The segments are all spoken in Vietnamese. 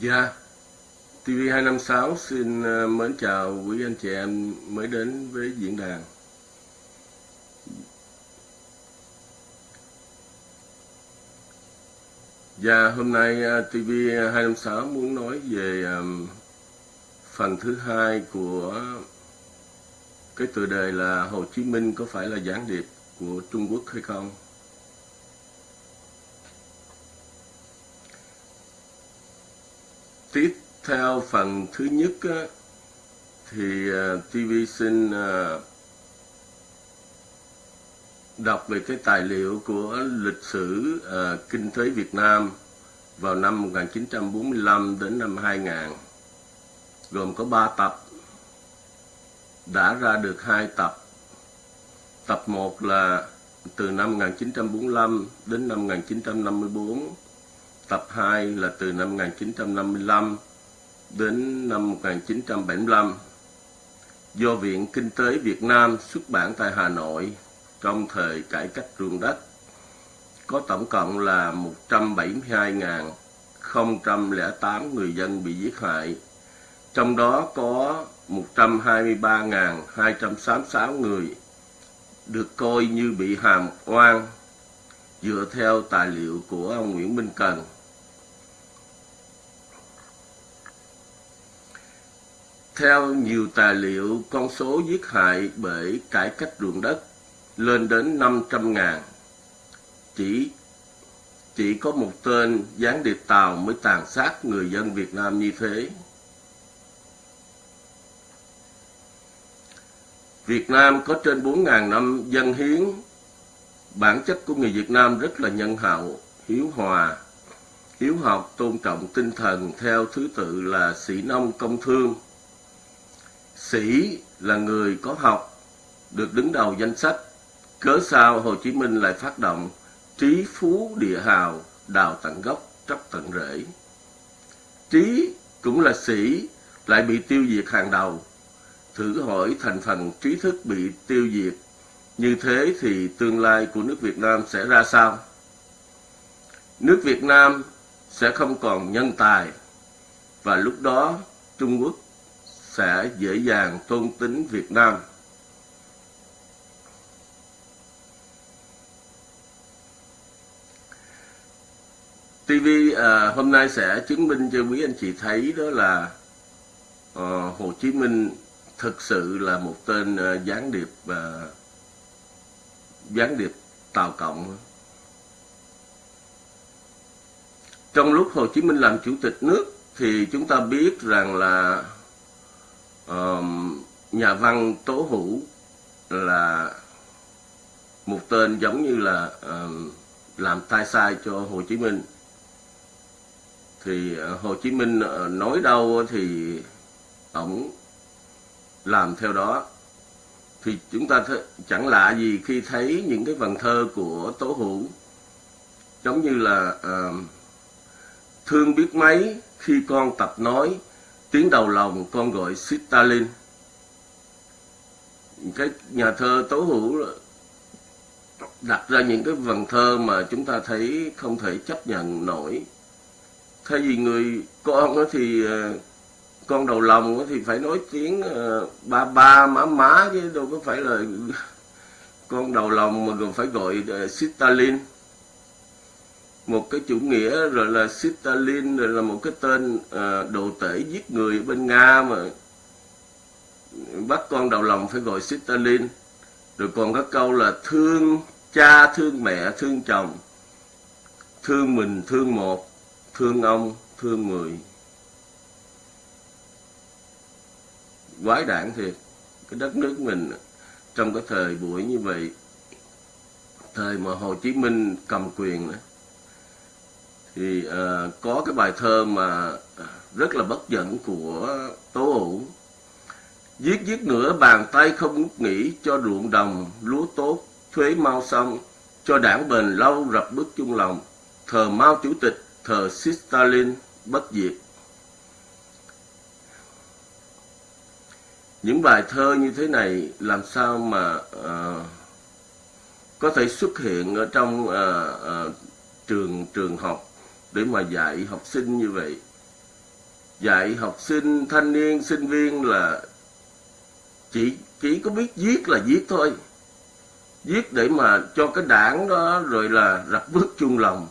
Dạ, TV256 xin ờ, mến chào quý anh chị em mới đến với diễn đàn. Dạ, hôm nay ờ, TV256 muốn nói về phần thứ hai của cái tựa đề là Hồ Chí Minh có phải là gián điệp của Trung Quốc hay không? Tiếp theo phần thứ nhất á, thì à, TV xin à, đọc về cái tài liệu của lịch sử uh, kinh tế Việt Nam vào năm 1945 đến năm 2000 gồm có 3 tập. Đã ra được hai tập. Tập 1 là từ năm 1945 đến năm 1954 Tập 2 là từ năm 1955 đến năm 1975 do Viện Kinh tế Việt Nam xuất bản tại Hà Nội trong thời cải cách ruộng đất có tổng cộng là 172.008 người dân bị giết hại, trong đó có 123.266 người được coi như bị hàm oan dựa theo tài liệu của ông Nguyễn Minh Cần. Theo nhiều tài liệu, con số giết hại bởi cải cách ruộng đất lên đến 500 ngàn. Chỉ chỉ có một tên gián điệp Tàu mới tàn sát người dân Việt Nam như thế. Việt Nam có trên 4.000 năm dân hiến. Bản chất của người Việt Nam rất là nhân hậu, hiếu hòa, hiếu học, tôn trọng tinh thần theo thứ tự là sĩ nông công thương, Sĩ là người có học, được đứng đầu danh sách. Cớ sao Hồ Chí Minh lại phát động trí phú địa hào, đào tận gốc, tróc tận rễ. Trí cũng là sĩ, lại bị tiêu diệt hàng đầu. Thử hỏi thành phần trí thức bị tiêu diệt, như thế thì tương lai của nước Việt Nam sẽ ra sao? Nước Việt Nam sẽ không còn nhân tài, và lúc đó Trung Quốc sẽ dễ dàng tôn tính Việt Nam. TV à, hôm nay sẽ chứng minh cho quý anh chị thấy đó là à, Hồ Chí Minh thực sự là một tên à, gián điệp à, gián điệp Tàu Cộng. Trong lúc Hồ Chí Minh làm chủ tịch nước thì chúng ta biết rằng là uh, nhà văn tố hữu là một tên giống như là uh, làm tai sai cho Hồ Chí Minh. Thì uh, Hồ Chí Minh uh, nói đâu thì ổng làm theo đó. Thì chúng ta th- chẳng lạ gì khi thấy những cái vần thơ của tố hữu giống như là uh, thương biết mấy khi con tập nói tiếng đầu lòng con gọi Stalin. Cái nhà thơ tố hữu đặt ra những cái vần thơ mà chúng ta thấy không thể chấp nhận nổi. Thay vì người con thì ờ, con đầu lòng thì phải nói tiếng ờ, ba ba má má chứ đâu có phải là con đầu lòng mà còn phải gọi ờ, Stalin một cái chủ nghĩa rồi là Stalin rồi là một cái tên à, đồ tể giết người ở bên Nga mà bắt con đầu lòng phải gọi Stalin. Rồi còn có câu là thương cha thương mẹ thương chồng thương mình thương một thương ông thương người. Quái đản thiệt cái đất nước mình trong cái thời buổi như vậy thời mà Hồ Chí Minh cầm quyền đó thì uh, có cái bài thơ mà ờ, rất là bất dẫn của Tố Hữu. Giết giết nữa bàn tay không ngút nghỉ cho ruộng đồng lúa tốt thuế mau xong cho đảng bền lâu rập bước chung lòng. Thờ Mao chủ tịch thờ Stalin bất diệt. Những bài thơ như thế này làm sao mà uh, có thể xuất hiện ở trong uh, uh, trường trường học? Để mà dạy học sinh như vậy. Dạy học sinh thanh niên sinh viên là chỉ chỉ có biết giết là giết thôi. Giết để mà cho cái đảng đó rồi là rập bước chung lòng.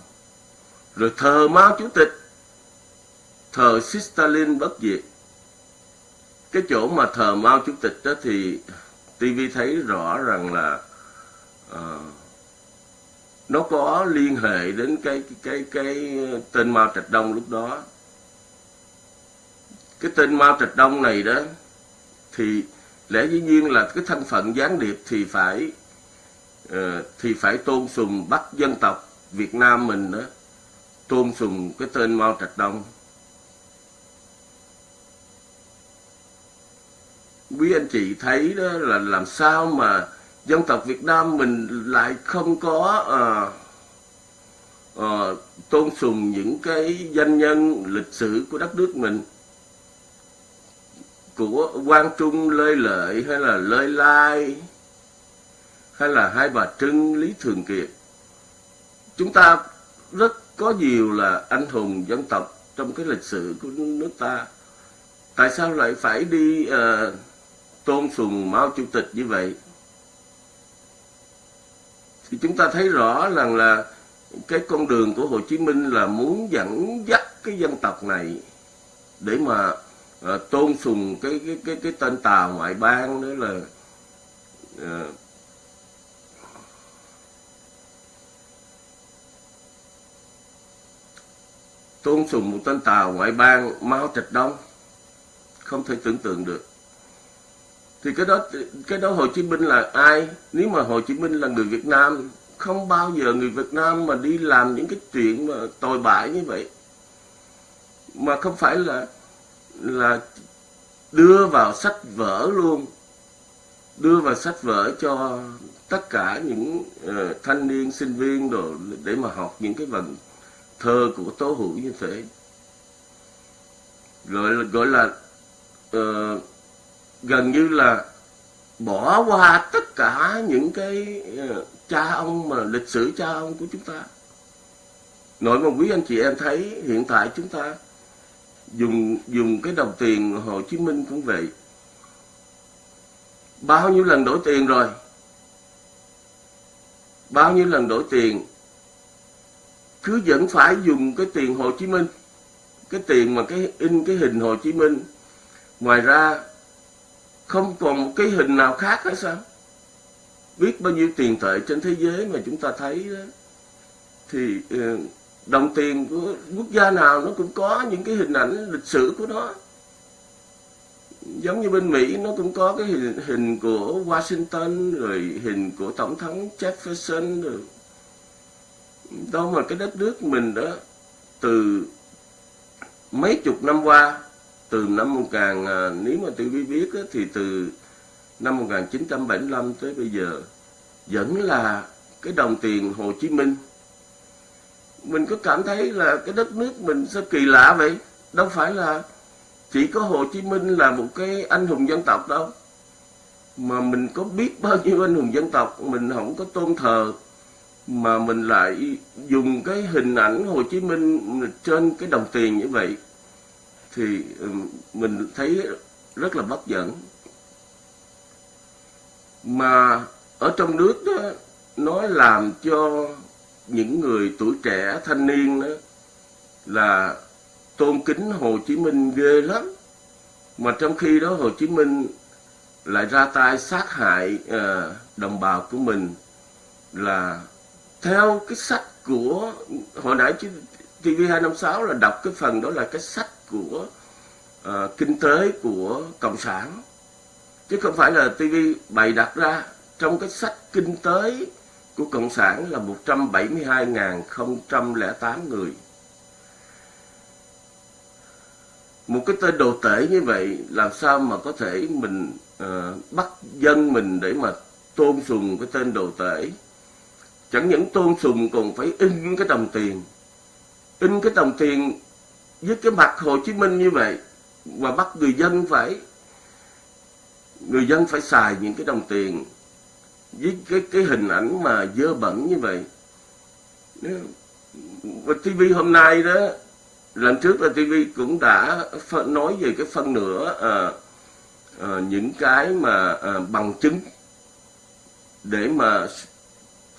Rồi thờ Mao Chủ tịch thờ Stalin bất diệt. Cái chỗ mà thờ Mao Chủ tịch đó thì TV thấy rõ rằng là uh, nó có liên hệ đến cái cái cái, cái tên Mao Trạch Đông lúc đó. Cái tên Mao Trạch Đông này đó thì lẽ dĩ nhiên là cái thân phận gián điệp thì phải uh, thì phải tôn sùng bắt dân tộc Việt Nam mình đó tôn sùng cái tên Mao Trạch Đông. Quý anh chị thấy đó là làm sao mà dân tộc Việt Nam mình lại không có uh, uh, tôn sùng những cái danh nhân lịch sử của đất nước mình của Quang Trung Lê Lợi hay là Lê Lai hay là Hai Bà Trưng Lý Thường Kiệt. Chúng ta rất có nhiều là anh hùng dân tộc trong cái lịch sử của nước ta. Tại sao lại phải đi uh, tôn sùng Mao Chủ tịch như vậy? Thì chúng ta thấy rõ rằng là cái con đường của Hồ Chí Minh là muốn dẫn dắt cái dân tộc này để mà uh, tôn sùng cái cái cái cái tên tàu ngoại bang đó là uh, tôn sùng một tên tàu ngoại bang Mao Trạch Đông. Không thể tưởng tượng được thì cái đó cái đó Hồ Chí Minh là ai? Nếu mà Hồ Chí Minh là người Việt Nam không bao giờ người Việt Nam mà đi làm những cái chuyện mà tồi bại như vậy. Mà không phải là là đưa vào sách vở luôn. Đưa vào sách vở cho tất cả những uh, thanh niên sinh viên đồ để mà học những cái vần thơ của tố hữu như thế. Gọi là gọi là uh, gần như là bỏ qua tất cả những cái ờ, cha ông mà lịch sử cha ông của chúng ta. Nội mà quý anh chị em thấy hiện tại chúng ta dùng dùng cái đồng tiền Hồ Chí Minh cũng vậy. Bao nhiêu lần đổi tiền rồi? Bao nhiêu lần đổi tiền? Cứ vẫn phải dùng cái tiền Hồ Chí Minh, cái tiền mà cái in, cái hình Hồ Chí Minh. Ngoài ra không còn một cái hình nào khác hay sao? Biết bao nhiêu tiền tệ trên thế giới mà chúng ta thấy đó. Thì ờ, đồng tiền của quốc gia nào nó cũng có những cái hình ảnh lịch sử của nó. Giống như bên Mỹ nó cũng có cái hình, hình của Washington rồi hình của tổng thống Jefferson rồi đâu mà cái đất nước mình đó từ mấy chục năm qua từ năm 1000 à, nếu mà tôi biết á, thì từ năm 1975 tới bây giờ vẫn là cái đồng tiền Hồ Chí Minh. Mình có cảm thấy là cái đất nước mình sao kỳ lạ vậy? Đâu phải là chỉ có Hồ Chí Minh là một cái anh hùng dân tộc đâu. Mà mình có biết bao nhiêu anh hùng dân tộc mình không có tôn thờ mà mình lại dùng cái hình ảnh Hồ Chí Minh trên cái đồng tiền như vậy thì mình thấy rất là bất dẫn. Mà ở trong nước đó nó làm cho những người tuổi trẻ thanh niên đó là tôn kính Hồ Chí Minh ghê lắm. Mà trong khi đó Hồ Chí Minh lại ra tay sát hại uh, đồng bào của mình là theo cái sách của hồi nãy TV256 là đọc cái phần đó là cái sách của uh, kinh tế của cộng sản. Chứ không phải là TV bày đặt ra trong cái sách kinh tế của cộng sản là 172.008 người. Một cái tên đồ tể như vậy làm sao mà có thể mình uh, bắt dân mình để mà tôn sùng cái tên đồ tể? Chẳng những tôn sùng còn phải in cái đồng tiền. In cái đồng tiền với cái mặt Hồ Chí Minh như vậy và bắt người dân phải người dân phải xài những cái đồng tiền với cái cái hình ảnh mà dơ bẩn như vậy và TV hôm nay đó lần trước là TV cũng đã phân, nói về cái phân nửa à, à, những cái mà à, bằng chứng để mà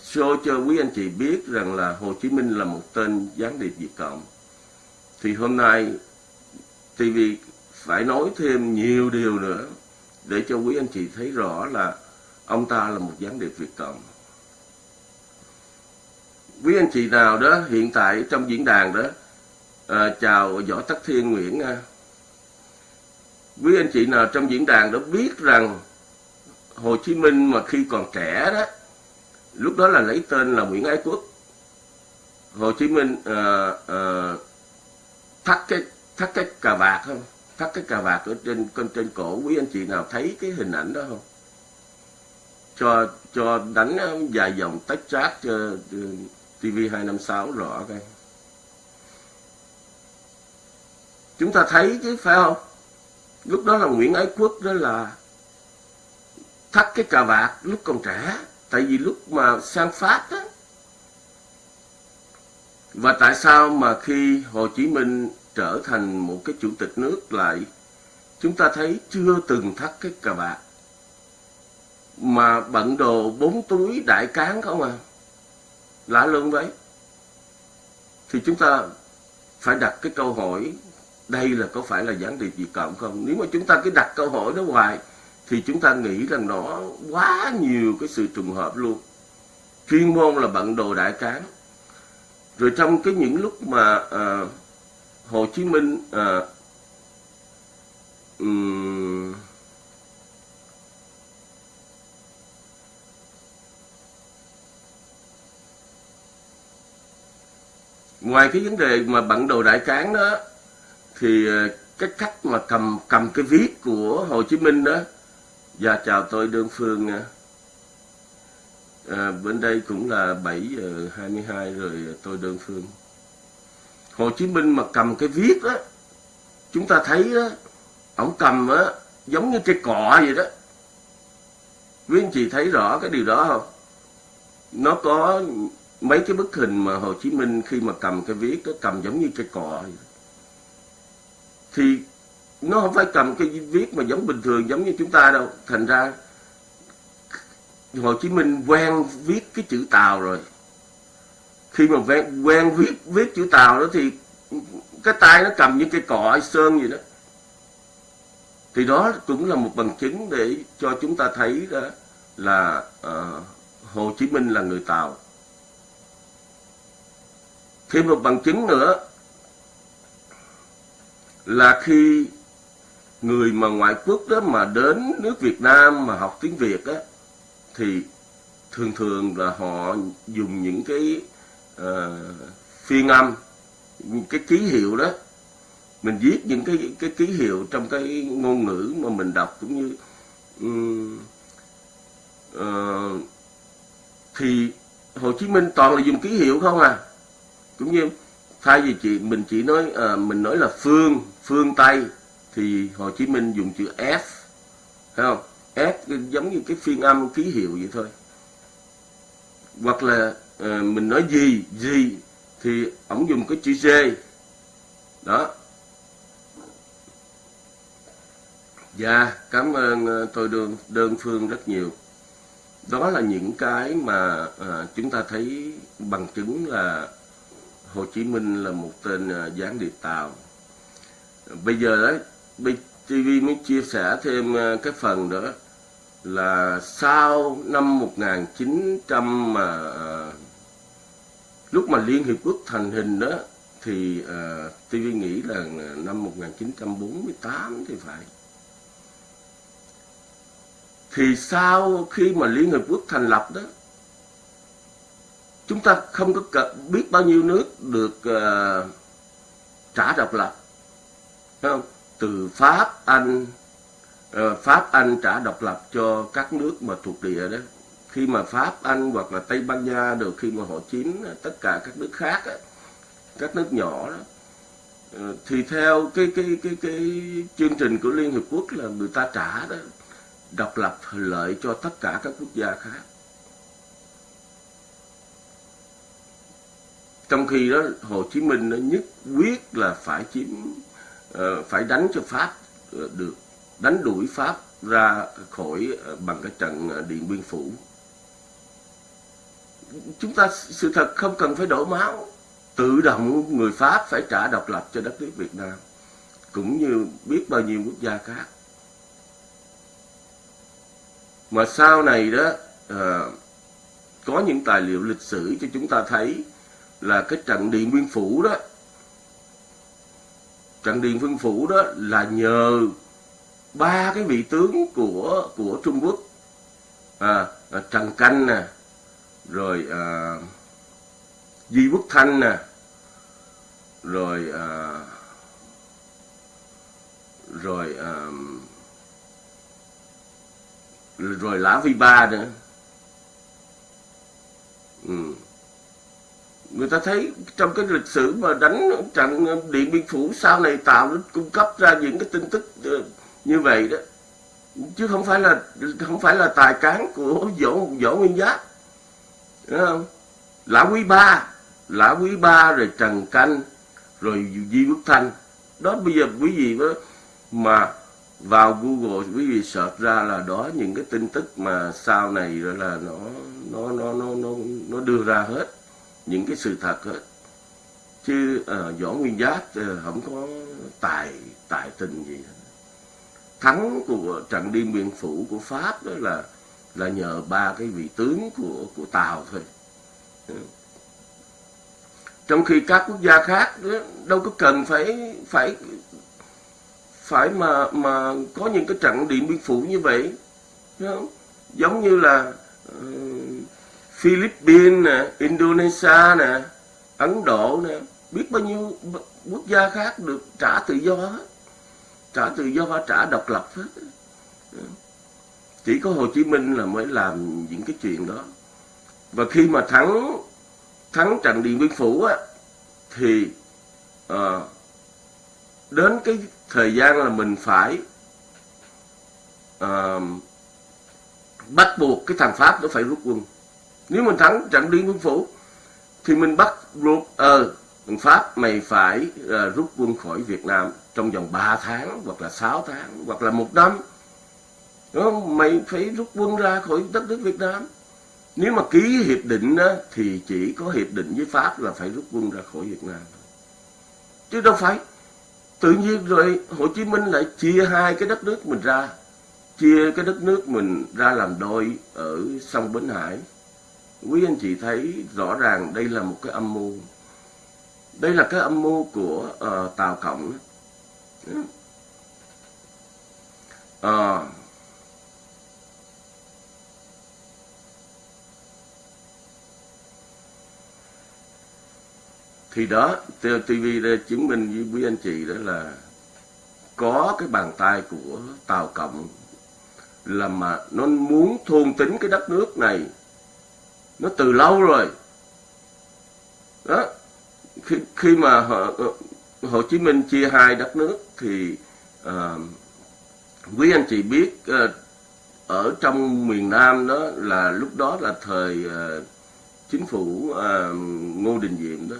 show cho quý anh chị biết rằng là Hồ Chí Minh là một tên gián điệp Việt Cộng. Thì hôm nay TV phải nói thêm nhiều điều nữa để cho quý anh chị thấy rõ là ông ta là một gián điệp Việt Cộng. Quý anh chị nào đó hiện tại trong diễn đàn đó à, chào Võ Tắc Thiên Nguyễn à. Quý anh chị nào trong diễn đàn đó biết rằng Hồ Chí Minh mà khi còn trẻ đó lúc đó là lấy tên là Nguyễn Ái Quốc Hồ Chí Minh à, à, thắt cái thắt cái cà vạt không thắt cái cà vạt ở trên trên trên cổ. Quý anh chị nào thấy cái hình ảnh đó không? Cho cho đánh ờ, vài dòng tách chat cho TV 256 rõ coi. Chúng ta thấy chứ, phải không? Lúc đó là Nguyễn Ái Quốc đó là thắt cái cà vạt lúc còn trẻ. Tại vì lúc mà sang Pháp đó và tại sao mà khi Hồ Chí Minh trở thành một cái chủ tịch nước lại, chúng ta thấy chưa từng thắt cái cà vạt? Mà bận đồ bốn túi đại cán không à? Lạ luôn đấy thì chúng ta phải đặt cái câu hỏi, đây là có phải là gián điệp Việt Cộng không? Nếu mà chúng ta cứ đặt câu hỏi đó hoài, thì chúng ta nghĩ rằng nó quá nhiều cái sự trùng hợp luôn. Chuyên môn là bận đồ đại cán rồi trong cái những lúc mà uh, Hồ Chí Minh uh, um, ngoài cái vấn đề mà bận đồ đại cán đó thì ờ, cái cách mà cầm cầm cái viết của Hồ Chí Minh đó và chào tôi Đơn Phương nha. À, bên đây cũng là 7 giờ 22 rồi tôi Đơn Phương. Hồ Chí Minh mà cầm cái viết đó, chúng ta thấy đó, ổng cầm á, giống như cái cọ vậy đó. Quý anh chị thấy rõ cái điều đó không? Nó có mấy cái bức hình mà Hồ Chí Minh khi mà cầm cái viết nó cầm giống như cái cọ vậy. Thì nó không phải cầm cái viết mà giống bình thường giống như chúng ta đâu thành ra Hồ Chí Minh quen viết cái chữ Tàu rồi. Khi mà quen, quen viết viết chữ Tàu đó thì cái tay nó cầm những cái cọ sơn gì đó. Thì đó cũng là một bằng chứng để cho chúng ta thấy đó là uh, Hồ Chí Minh là người Tàu. Thêm một bằng chứng nữa là khi người mà ngoại quốc đó mà đến nước Việt Nam mà học tiếng Việt á thì thường thường là họ dùng những cái uh, phiên âm những cái ký hiệu đó. Mình viết những cái cái ký hiệu trong cái ngôn ngữ mà mình đọc cũng như um, uh, thì Hồ Chí Minh toàn là dùng ký hiệu không à. Cũng như thay vì chị mình chỉ nói uh, mình nói là phương phương Tây thì Hồ Chí Minh dùng chữ F thấy không? Ép giống như cái phiên âm ký hiệu vậy thôi. Hoặc là uh, mình nói gì gì thì ổng dùng cái chữ G đó. Dạ cảm ơn ờ, tôi đơn đơn phương rất nhiều. Đó là những cái mà uh, chúng ta thấy bằng chứng là Hồ Chí Minh là một tên uh, gián điệp Tàu. Bây giờ đấy TV mới chia sẻ thêm ờ, cái phần nữa là sau năm 1900 mà ờ, lúc mà Liên Hiệp Quốc thành hình đó thì ờ, uh, TV nghĩ là năm 1948 thì phải. Thì sau khi mà Liên Hiệp Quốc thành lập đó chúng ta không có biết bao nhiêu nước được uh, trả độc lập Thấy không? Từ Pháp, Anh, ờ, Pháp, Anh trả độc lập cho các nước mà thuộc địa đó. Khi mà Pháp, Anh hoặc là Tây Ban Nha được khi mà họ chiếm tất cả các nước khác, đó, các nước nhỏ đó, ờ, thì theo cái cái cái cái chương trình của Liên Hiệp Quốc là người ta trả đó độc lập lợi cho tất cả các quốc gia khác. trong khi đó Hồ Chí Minh nó nhất quyết là phải chiếm Ờ, phải đánh cho Pháp ờ, được. Đánh đuổi Pháp ra khỏi ờ, bằng cái trận Điện Biên Phủ. Chúng ta sự thật không cần phải đổ máu. Tự động người Pháp phải trả độc lập cho đất nước Việt Nam cũng như biết bao nhiêu quốc gia khác. Mà sau này đó à, có những tài liệu lịch sử cho chúng ta thấy là cái trận Điện Biên Phủ đó trận Điện Biên Phủ đó là nhờ ba cái vị tướng của của Trung Quốc à, à, Trần Canh nè rồi à, Di Quốc Thanh nè rồi à, rồi à, rồi Lã phi Ba nữa ừ người ta thấy trong cái lịch sử mà đánh trận điện biên phủ sau này tạo cung cấp ra những cái tin tức ờ, như vậy đó. Chứ không phải là, không phải là tài cán của võ võ nguyên giáp. Đúng không? Lã quý ba lã quý ba rồi trần canh, rồi di quốc thanh. Đó, bây giờ quý vị mà vào google, quý vị search ra là đó những cái tin tức mà sau này rồi là nó nó nó nó nó nó đưa ra hết những cái sự thật hết chứ uh, võ nguyên giáp uh, không có tài tài tình gì hết. thắng của trận điện biên phủ của pháp đó là là nhờ ba cái vị tướng của của tàu thôi ừ. trong khi các quốc gia khác đâu có cần phải phải phải mà mà có những cái trận điện biên phủ như vậy không? giống như là uh, Philippines nè Indonesia nè Ấn Độ nè. Biết bao nhiêu quốc gia khác được trả tự do hết. Trả tự do và trả độc lập hết. Ừ. Chỉ có Hồ Chí Minh là mới làm những cái chuyện đó. Và khi mà thắng thắng trận Điện Biên Phủ á thì à, đến cái thời gian là mình phải à, bắt buộc cái thằng Pháp nó phải rút quân nếu mình thắng trận Điện Biên Phủ thì mình bắt buộc ờ uh, Pháp mày phải uh, rút quân khỏi Việt Nam trong vòng 3 tháng hoặc là 6 tháng hoặc là một năm. Đúng không? mày phải rút quân ra khỏi đất nước Việt Nam. Nếu mà ký hiệp định đó, thì chỉ có hiệp định với Pháp là phải rút quân ra khỏi Việt Nam chứ đâu phải. Tự nhiên rồi Hồ Chí Minh lại chia hai cái đất nước mình ra. Chia cái đất nước mình ra làm đôi ở sông Bến Hải quý anh chị thấy rõ ràng đây là một cái âm mưu. Đây là cái âm mưu của ờ, uh, Tàu Cộng. Uh, thì đó TV đã chứng minh với quý anh chị đó là có cái bàn tay của Tàu Cộng là mà nó muốn thôn tính cái đất nước này nó từ lâu rồi. Đó khi khi mà họ, Hồ Chí Minh chia hai đất nước thì à, quý anh chị biết à, ở trong miền Nam đó là lúc đó là thời à, chính phủ à, Ngô Đình Diệm đó.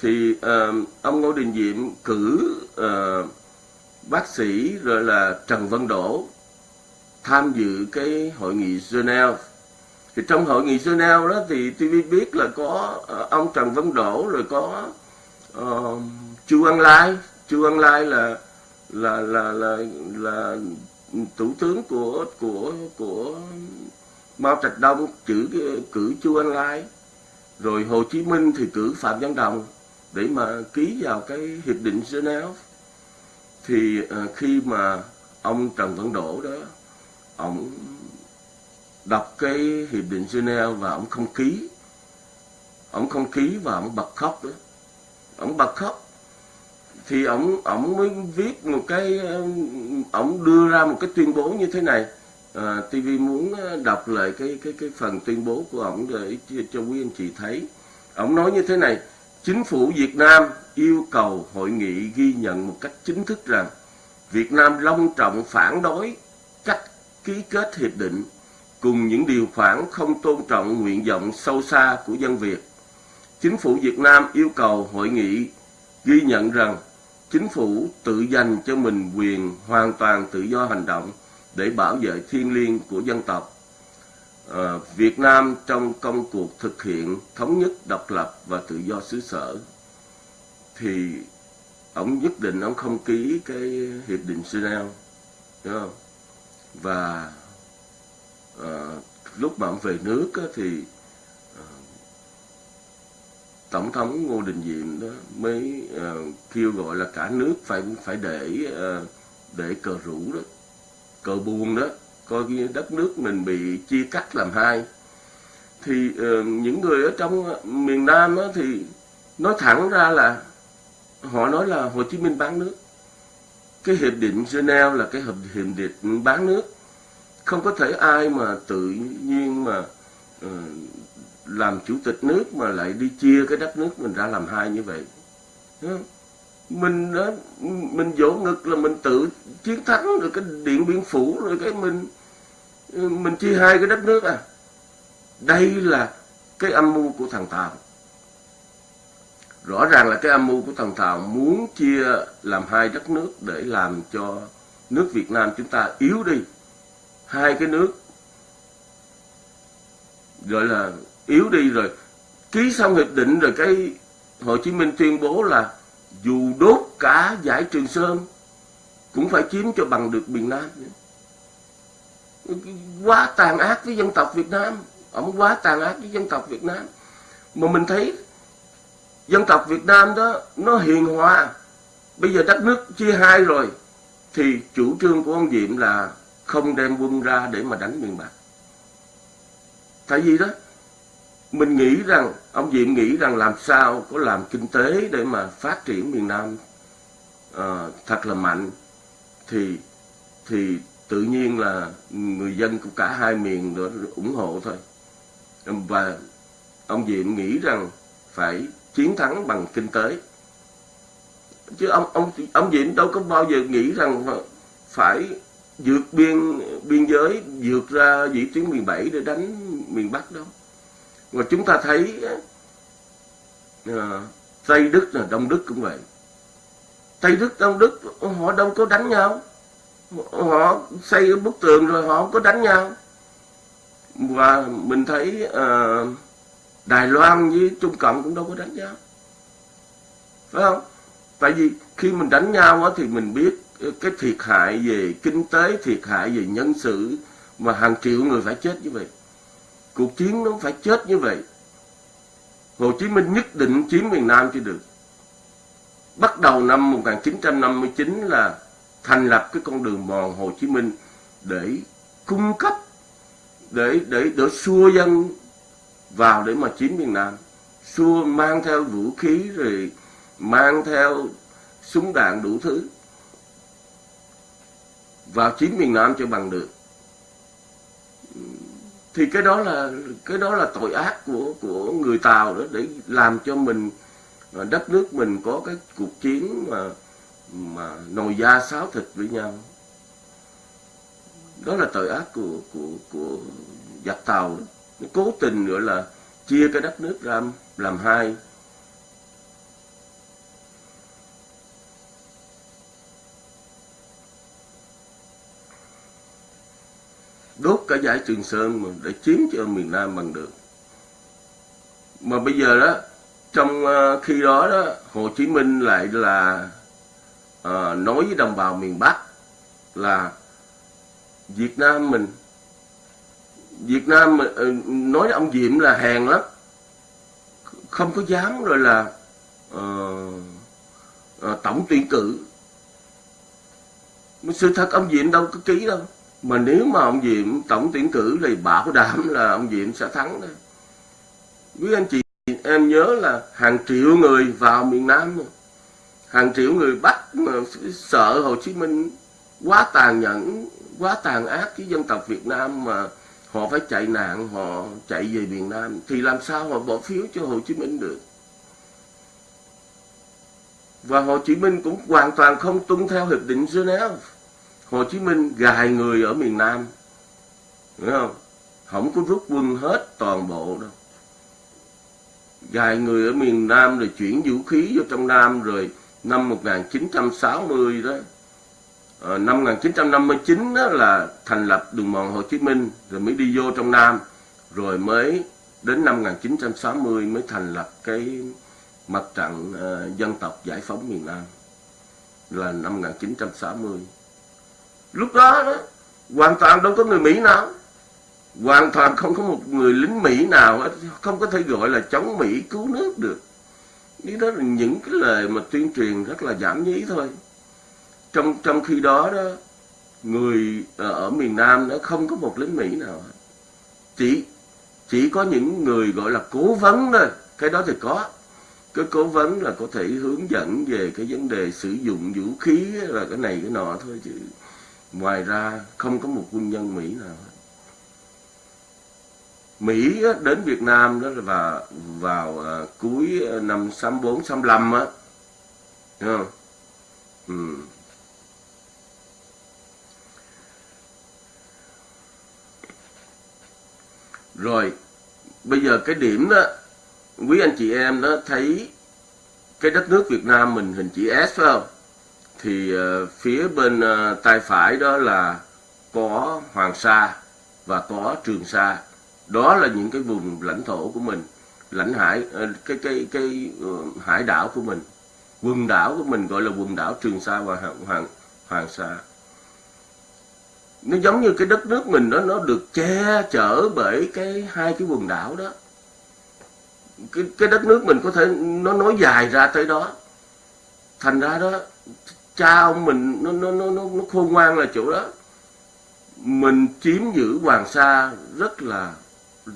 Thì à, ông Ngô Đình Diệm cử à, bác sĩ rồi là Trần Văn Đỗ tham dự cái hội nghị Geneva thì trong hội nghị Geneva đó thì tôi biết là có uh, ông Trần Văn Đỗ rồi có uh, Chu Văn Lai. Chu Văn Lai là là là là là thủ tướng của của của Mao Trạch Đông cử cử Chu Văn Lai. Rồi Hồ Chí Minh thì cử Phạm Văn Đồng để mà ký vào cái hiệp định Geneva. Thì uh, khi mà ông Trần Văn Đỗ đó ông đọc cái hiệp định Geneva và ông không ký. Ông không ký và ông bật khóc đó. Ông bật khóc. Thì ông ông mới viết một cái ông đưa ra một cái tuyên bố như thế này. À, TV muốn đọc lại cái cái cái phần tuyên bố của ông để cho quý anh chị thấy. Ông nói như thế này Chính phủ Việt Nam yêu cầu hội nghị ghi nhận một cách chính thức rằng Việt Nam long trọng phản đối cách ký kết hiệp định cùng những điều khoản không tôn trọng nguyện vọng sâu xa của dân Việt. Chính phủ Việt Nam yêu cầu hội nghị ghi nhận rằng chính phủ tự dành cho mình quyền hoàn toàn tự do hành động để bảo vệ thiên liêng của dân tộc. À, Việt Nam trong công cuộc thực hiện thống nhất, độc lập và tự do xứ sở thì ông nhất định ông không ký cái hiệp định Geneva, đúng không? Và à, lúc mà ông về nước á, thì à, tổng thống Ngô Đình Diệm đó mới à, kêu gọi là cả nước phải phải để à, để cờ rủ đó cờ buồn đó coi như đất nước mình bị chia cắt làm hai. Thì uh, những người ở trong miền Nam á, thì nói thẳng ra là họ nói là Hồ Chí Minh bán nước. Cái hiệp định Geneva là cái hiệp định bán nước không có thể ai mà tự nhiên mà uh, làm chủ tịch nước mà lại đi chia cái đất nước mình ra làm hai như vậy. Mình đó mình vỗ ngực là mình tự chiến thắng rồi cái điện biên phủ rồi cái mình ờ, mình chia hai cái đất nước à. Đây là cái âm mưu của thằng tàu rõ ràng là cái âm mưu của thằng tàu muốn chia làm hai đất nước để làm cho nước việt nam chúng ta yếu đi hai cái nước gọi là yếu đi rồi. Ký xong hiệp định rồi cái Hồ Chí Minh tuyên bố là dù đốt cả giải Trường Sơn cũng phải chiếm cho bằng được miền Nam. Quá tàn ác với dân tộc Việt Nam. Ông quá tàn ác với dân tộc Việt Nam. Mà mình thấy dân tộc Việt Nam đó, nó hiền hòa. Bây giờ đất nước chia hai rồi, thì chủ trương của ông Diệm là không đem quân ra để mà đánh miền Bắc. Tại vì đó mình nghĩ rằng ông Diệm nghĩ rằng làm sao có làm kinh tế để mà phát triển miền Nam uh, thật là mạnh thì thì tự nhiên là người dân của cả hai miền đó ủng hộ thôi. Và ông Diệm nghĩ rằng phải chiến thắng bằng kinh tế. Chứ ông ông ông Diệm đâu có bao giờ nghĩ rằng phải vượt biên biên giới vượt ra vĩ tuyến miền Bảy để đánh miền Bắc đâu mà chúng ta thấy à, Tây Đức là Đông Đức cũng vậy. Tây Đức Đông Đức họ đâu có đánh nhau. Họ xây bức tường rồi họ không có đánh nhau. Và mình thấy à, Đài Loan với Trung Cộng cũng đâu có đánh nhau. Phải không? Tại vì khi mình đánh nhau á, thì mình biết cái thiệt hại về kinh tế, thiệt hại về nhân sự mà hàng triệu người phải chết như vậy. Cuộc chiến nó phải chết như vậy. Hồ Chí Minh nhất định chiếm miền Nam chưa được. Bắt đầu năm 1959 là thành lập cái con đường mòn Hồ Chí Minh để cung cấp, để để để xua dân vào để mà chiếm miền Nam. Xua, mang theo vũ khí rồi mang theo súng đạn đủ thứ vào chính miền Nam cho bằng được. Thì cái đó là, cái đó là tội ác của của người Tàu đó, để làm cho mình à, đất nước mình có cái cuộc chiến mà mà nồi da sáo thịt với nhau. Đó là tội ác của của của giặc tàu nó cố tình gọi là chia cái đất nước ra làm hai. Đốt cả giải Trường Sơn mà để chiếm cho miền Nam bằng được. Mà bây giờ đó trong ờ, khi đó đó Hồ Chí Minh lại là à, nói với đồng bào miền Bắc là Việt Nam mình Việt Nam ờ, nói ông Diệm là hèn lắm không có dám rồi là uh, uh, tổng tuyển cử. Sự thật ông Diệm đâu có ký đâu mà nếu mà ông Diệm, tổng tuyển cử thì bảo đảm là ông Diệm sẽ thắng đó. quý anh chị, em nhớ là hàng triệu người vào miền Nam hàng triệu người bắt mà sợ Hồ Chí Minh quá tàn nhẫn, quá tàn ác với dân tộc Việt Nam mà họ phải chạy nạn, họ chạy về miền Nam, thì làm sao họ bỏ phiếu cho Hồ Chí Minh được? Và Hồ Chí Minh cũng hoàn toàn không tuân theo hiệp định Geneva. Hồ Chí Minh gài người ở miền Nam. Hiểu không? Không có rút quân hết toàn bộ đâu. Gài người ở miền Nam rồi chuyển vũ khí vô trong Nam rồi năm 1960 đó. À, năm 1959 đó là thành lập đường mòn Hồ Chí Minh rồi mới đi vô trong Nam. Rồi mới đến năm 1960 mới thành lập cái mặt trận uh, dân tộc giải phóng miền Nam. Là năm 1960 lúc đó đó, hoàn toàn đâu có người Mỹ nào. Hoàn toàn không có một người lính Mỹ nào không có thể gọi là chống Mỹ, cứu nước được. Ý đó là những cái lời mà tuyên truyền rất là giảm nhí thôi. Trong trong khi đó đó, người ờ, ở miền Nam nó không có một lính Mỹ nào chỉ chỉ có những người gọi là cố vấn thôi. Cái đó thì có. Cái cố vấn là có thể hướng dẫn về cái vấn đề sử dụng vũ khí là cái này, cái nọ thôi chứ ngoài ra không có một quân nhân Mỹ nào Mỹ đến Việt Nam đó là vào, vào ờ, cuối ờ, năm 64 65 á. Không? Ừ. Rồi, bây giờ cái điểm đó quý anh chị em đó thấy cái đất nước Việt Nam mình hình chữ S phải không? Thì ờ, phía bên ờ, tay phải đó là có Hoàng Sa và có Trường Sa. Đó là những cái vùng lãnh thổ của mình lãnh hải ờ, cái cái cái hải đảo của mình. Quần đảo của mình gọi là quần đảo Trường Sa và Hoàng Hoàng, Hoàng Sa. Nó giống như cái đất nước mình đó nó được che chở bởi cái hai cái quần đảo đó. Cái cái đất nước mình có thể nó nối dài ra tới đó. Thành ra đó cha ông mình nó nó nó nó, nó khôn ngoan là chỗ đó. Mình chiếm giữ Hoàng Sa rất là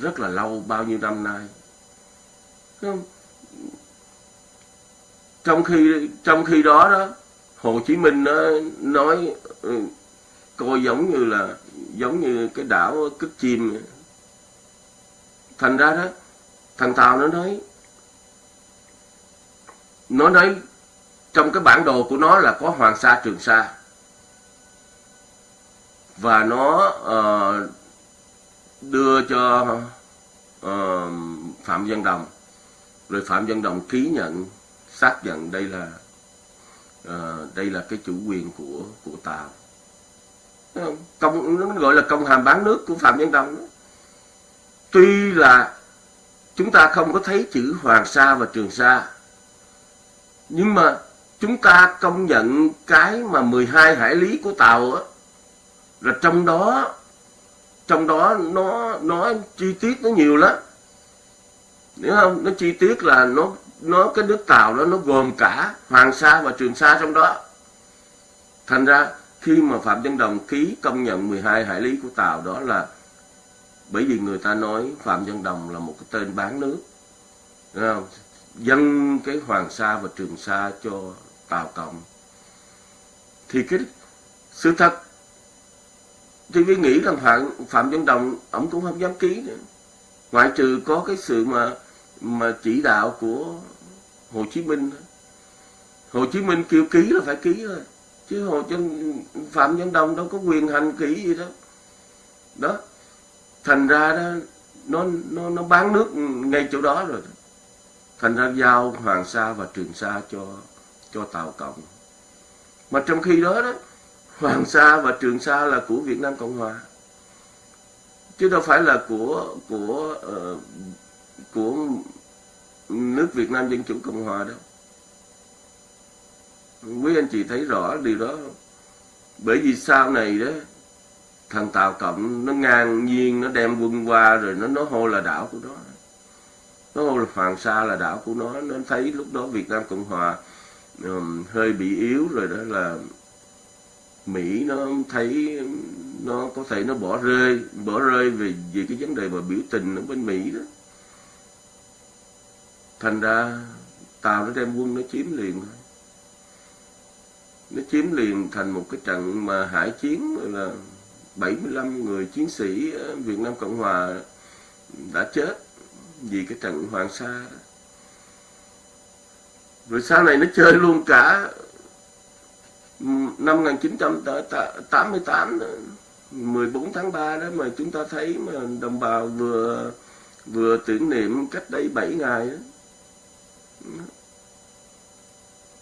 rất là lâu bao nhiêu năm nay. Trong khi trong khi đó đó Hồ Chí Minh nó nói ừ, coi giống như là giống như cái đảo cất chim thành ra đó thằng Tàu nó nói nó nói trong cái bản đồ của nó là có Hoàng Sa Trường Sa. Và nó uh, đưa cho uh, Phạm Văn Đồng. Rồi Phạm Văn Đồng ký nhận xác nhận đây là uh, đây là cái chủ quyền của của Tàu. Công nó gọi là công hàm bán nước của Phạm Văn Đồng đó. tuy là chúng ta không có thấy chữ Hoàng Sa và Trường Sa nhưng mà chúng ta công nhận cái mà 12 hải lý của Tàu á, là trong đó trong đó nó nó chi tiết nó nhiều lắm. Hiểu không, nó chi tiết là nó nó, cái nước tàu đó nó gồm cả hoàng sa và trường sa trong đó. Thành ra, khi mà phạm văn đồng ký công nhận 12 hải lý của tàu đó là bởi vì người ta nói phạm văn đồng là một cái tên bán nước. Hiểu không? Dâng cái hoàng sa và trường sa cho tàu cộng. Thì cái sự thật, thì vi nghĩ rằng phạm phạm văn đồng, ông cũng không dám ký nữa. Ngoại trừ có cái sự mà mà chỉ đạo của hồ chí minh hồ chí minh kêu ký là phải ký thôi, chứ hồ chân phạm văn đồng đâu có quyền hành ký gì đó. Đó, thành ra đó, nó nó nó bán nước ngay chỗ đó rồi thành ra giao hoàng sa và trường sa cho cho tàu cộng. Mà trong khi đó đó Hoàng Sa và Trường Sa là của Việt Nam Cộng Hòa. Chứ đâu phải là của của uh, của nước Việt Nam Dân Chủ Cộng Hòa đâu. Quý anh chị thấy rõ điều đó. Bởi vì sau này đó thằng Tàu Cộng nó ngang nhiên nó đem quân qua rồi nó nó hô là đảo của nó. Nó hô là Hoàng Sa là đảo của nó. Nó thấy lúc đó Việt Nam Cộng Hòa um, hơi bị yếu rồi đó là Mỹ nó thấy nó có thể nó bỏ rơi bỏ rơi về về cái vấn đề mà biểu tình ở bên Mỹ đó. Thành ra tàu nó đem quân nó chiếm liền. Nó chiếm liền thành một cái trận mà hải chiến là 75 người chiến sĩ Việt Nam Cộng Hòa đã chết vì cái trận Hoàng Sa rồi sau này nó chơi luôn cả ừ, năm 1988 14 tháng 3 đó mà chúng ta thấy mà đồng bào vừa vừa tưởng niệm cách đây 7 ngày đó.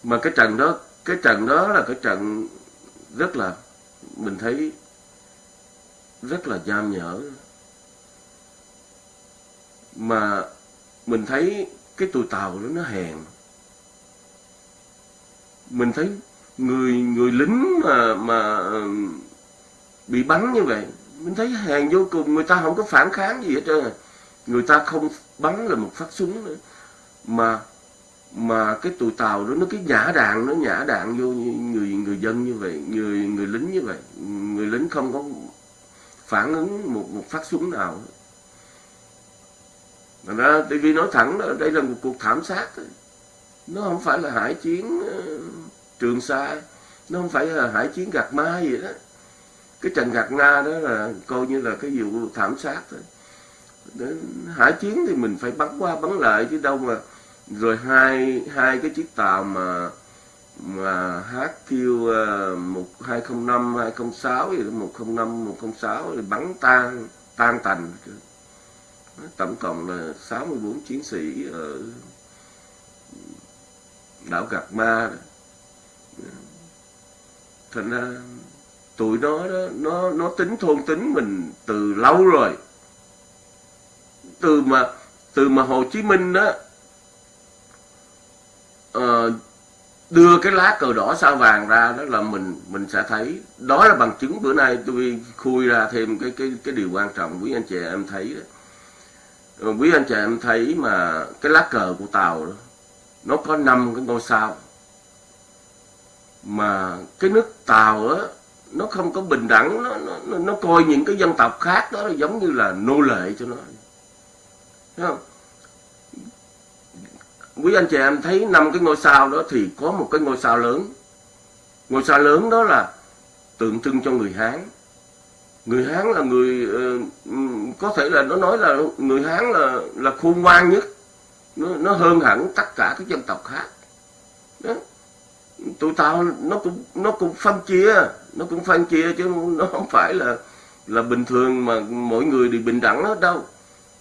mà cái trận đó, cái trận đó là cái trận rất là, mình thấy rất là giam nhở. Mà mình thấy cái tụi tàu đó nó hèn mình thấy người người lính mà mà ừ, bị bắn như vậy mình thấy hèn vô cùng người ta không có phản kháng gì hết trơn à. người ta không bắn là một phát súng nữa. Mà mà cái tụi tàu đó nó cái nhả đạn nó nhả đạn vô người người dân như vậy người người lính như vậy. Người lính không có phản ứng một một phát súng nào. Thành ra TV nói thẳng đó, đây là một cuộc thảm sát nó không phải là hải chiến ờ, trường sa nó không phải là hải chiến gạt ma gì đó. Cái trận gạt na đó là coi như là cái vụ thảm sát thôi. Hải chiến thì mình phải bắn qua bắn lại chứ đâu mà rồi hai hai cái chiếc tàu mà mà HQ uh, 1205 206 gì đó 105 106 thì bắn tan tan tành. Tổng cộng là 64 chiến sĩ ở đảo gạt Ma. Đó. thành ra tụi nó đó nó nó tính thôn tính mình từ lâu rồi. Từ mà từ mà Hồ Chí Minh đó uh, đưa cái lá cờ đỏ sao vàng ra đó là mình mình sẽ thấy. Đó là bằng chứng bữa nay tôi khui ra thêm cái cái cái điều quan trọng quý anh chị em thấy đó. Quý anh chị em thấy mà cái lá cờ của tàu đó nó có năm cái ngôi sao. Mà cái nước tàu á nó không có bình đẳng nó, nó nó coi những cái dân tộc khác đó giống như là nô lệ cho nó. Thấy không? Quý anh chị em thấy năm cái ngôi sao đó thì có một cái ngôi sao lớn. Ngôi sao lớn đó là tượng trưng cho người hán. Người hán là người ờ, có thể là nó nói là người hán là là khôn ngoan nhất nó, nó hơn hẳn tất cả các dân tộc khác. Đó. Tụi tao nó cũng nó cũng phân chia nó cũng phân chia chứ nó không phải là là bình thường mà mỗi người đều bình đẳng hết đâu.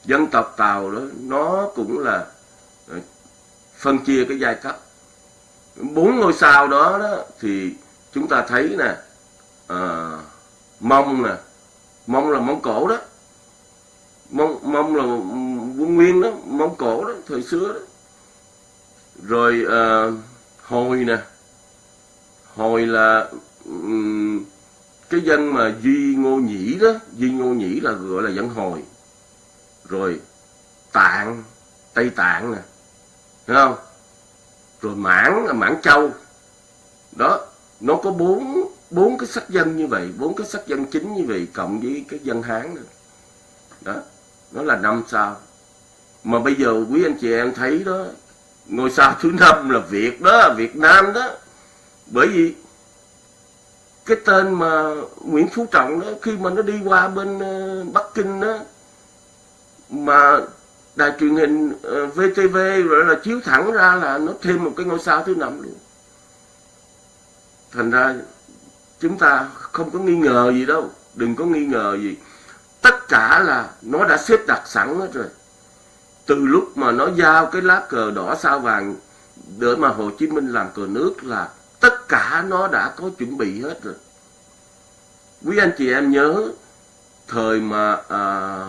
Dân tộc tàu đó nó cũng là ờ, phân chia cái giai cấp. Bốn ngôi sao đó, đó thì chúng ta thấy nè à, mông nè. Mông là mông cổ đó. Mông mông là quân nguyên đó mông cổ đó thời xưa đó. Rồi à, hồi nè. Hồi là um, cái dân mà duy ngô nhĩ đó duy ngô nhĩ là gọi là dân hồi. Rồi tạng tây tạng nè thấy không? Rồi mãn là mãn châu. Đó nó có bốn bốn cái sắc dân như vậy bốn cái sắc dân chính như vậy cộng với cái dân hán nữa. Đó nó là năm sao mà bây giờ quý anh chị em thấy đó, ngôi sao thứ năm là việt đó, việt nam đó. Bởi vì cái tên mà Nguyễn Phú Trọng đó, khi mà nó đi qua bên ờ, Bắc Kinh đó, mà đài truyền hình ờ, VTV rồi là chiếu thẳng ra là nó thêm một cái ngôi sao thứ năm luôn. Thành ra chúng ta không có nghi ngờ gì đâu, đừng có nghi ngờ gì. Tất cả là nó đã xếp đặt sẵn hết rồi từ lúc mà nó giao cái lá cờ đỏ sao vàng để mà Hồ Chí Minh làm cờ nước là tất cả nó đã có chuẩn bị hết rồi. Quý anh chị em nhớ thời mà à,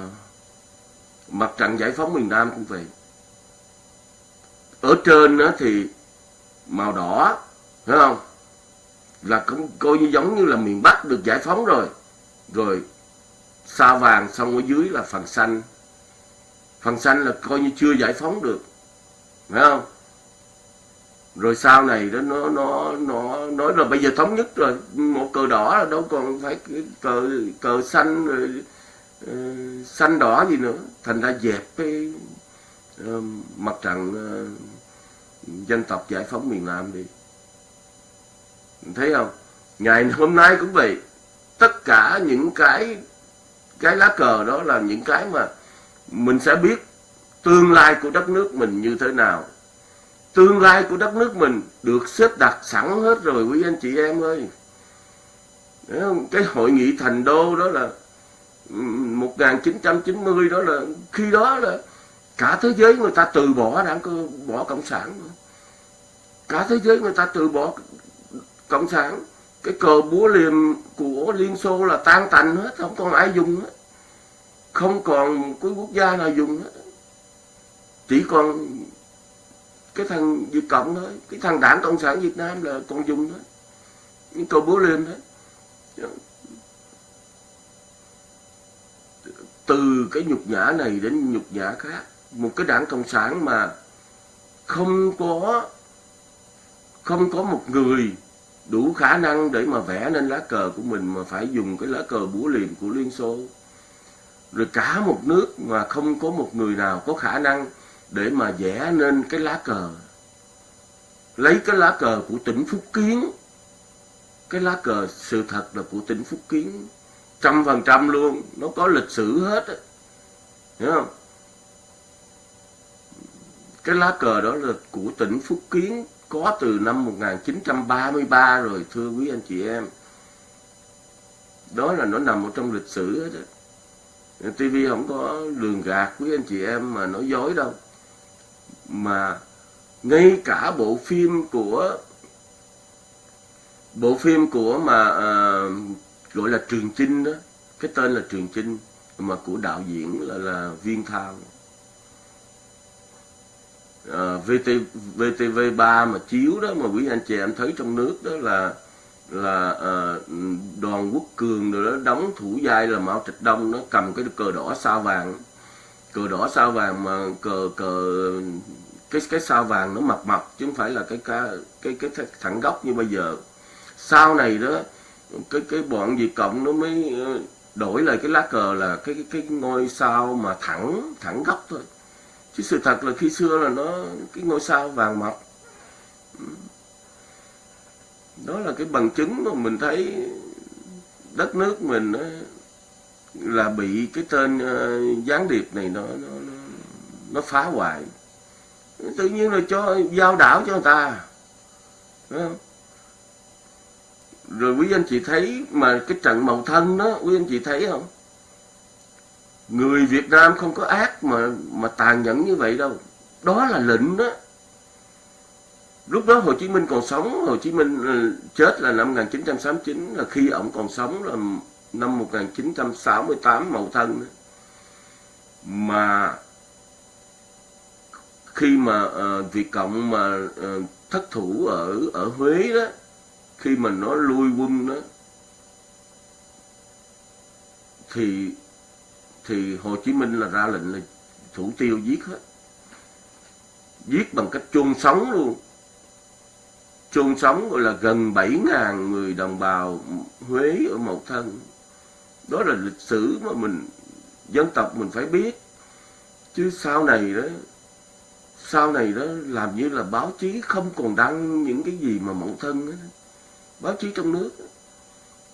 mặt trận giải phóng miền Nam cũng vậy. Ở trên đó thì màu đỏ phải không? Là cũng coi như giống như là miền Bắc được giải phóng rồi. Rồi sao vàng xong ở dưới là phần xanh phần xanh là coi như chưa giải phóng được. Phải không? Rồi sau này đó nó nó nó nói là bây giờ thống nhất rồi. Một cờ đỏ là đâu còn phải cờ cờ xanh rồi uh, xanh đỏ gì nữa. Thành ra dẹp cái uh, mặt trận uh, dân tộc giải phóng miền Nam đi. Thấy không? Ngày hôm nay cũng vậy. Tất cả những cái cái lá cờ đó là những cái mà mình sẽ biết tương lai của đất nước mình như thế nào. Tương lai của đất nước mình được xếp đặt sẵn hết rồi, quý anh chị em ơi. Cái hội nghị thành đô đó là 1990 đó là khi đó là cả thế giới người ta từ bỏ đảng bỏ cộng sản. Cả thế giới người ta từ bỏ cộng sản. Cái cờ búa liềm của liên xô là tan tành hết, không còn ai dùng hết không còn cái quốc gia nào dùng hết. Chỉ còn cái thằng Việt Cộng thôi. Cái thằng đảng Cộng sản Việt Nam là còn dùng thôi những cầu búa liềm thôi từ cái nhục nhã này đến nhục nhã khác. Một cái đảng cộng sản mà không có không có một người đủ khả năng để mà vẽ nên lá cờ của mình mà phải dùng cái lá cờ búa liềm của Liên Xô rồi cả một nước mà không có một người nào có khả năng để mà vẽ nên cái lá cờ. Lấy cái lá cờ của tỉnh Phúc Kiến. Cái lá cờ sự thật là của tỉnh Phúc Kiến. Trăm phần trăm luôn. Nó có lịch sử hết á. Hiểu không? Cái lá cờ đó là của tỉnh Phúc Kiến. Có từ năm 1933 rồi, thưa quý anh chị em. Đó là nó nằm ở trong lịch sử hết á. TV không có lường gạt quý anh chị em mà nói dối đâu. Mà ngay cả bộ phim của bộ phim của mà uh, gọi là Trường Chinh đó cái tên là Trường Chinh mà của đạo diễn là là Viên Thao. À, VT, VTV3 mà chiếu đó mà quý anh chị em thấy trong nước đó là là uh, đoàn quốc cường rồi đó đóng thủ vai là Mao Trạch Đông nó cầm cái cờ đỏ sao vàng. Cờ đỏ sao vàng mà cờ cờ cái cái sao vàng nó mập mập chứ không phải là cái cái cái cái thẳng góc như bây giờ. Sau này đó cái cái bọn Việt Cộng nó mới ờ, đổi lại cái lá cờ là cái cái, cái ngôi sao mà thẳng thẳng góc thôi. Chứ sự thật là khi xưa là nó cái ngôi sao vàng mập đó là cái bằng chứng mà mình thấy đất nước mình nó là bị cái tên uh, gián điệp này nó nó nó, phá hoại. Tự nhiên là cho giao đảo cho người ta rồi quý anh chị thấy mà cái trận màu thân đó quý anh chị thấy không? Người Việt Nam không có ác mà mà tàn nhẫn như vậy đâu. Đó là lệnh đó lúc đó Hồ Chí Minh còn sống. Hồ Chí Minh ờ, chết là năm 1969 là khi ông còn sống là năm 1968 mậu thân. Đó. mà khi mà uh, Việt Cộng mà uh, thất thủ ở ở Huế đó khi mà nó lui quân đó thì thì Hồ Chí Minh là ra lệnh là thủ tiêu giết hết. Giết bằng cách chôn sống luôn chôn sống gọi là gần 7.000 người đồng bào Huế ở Mậu Thân đó là lịch sử mà mình, dân tộc mình phải biết chứ sau này đó, sau này đó làm như là báo chí không còn đăng những cái gì mà Mậu Thân đó. báo chí trong nước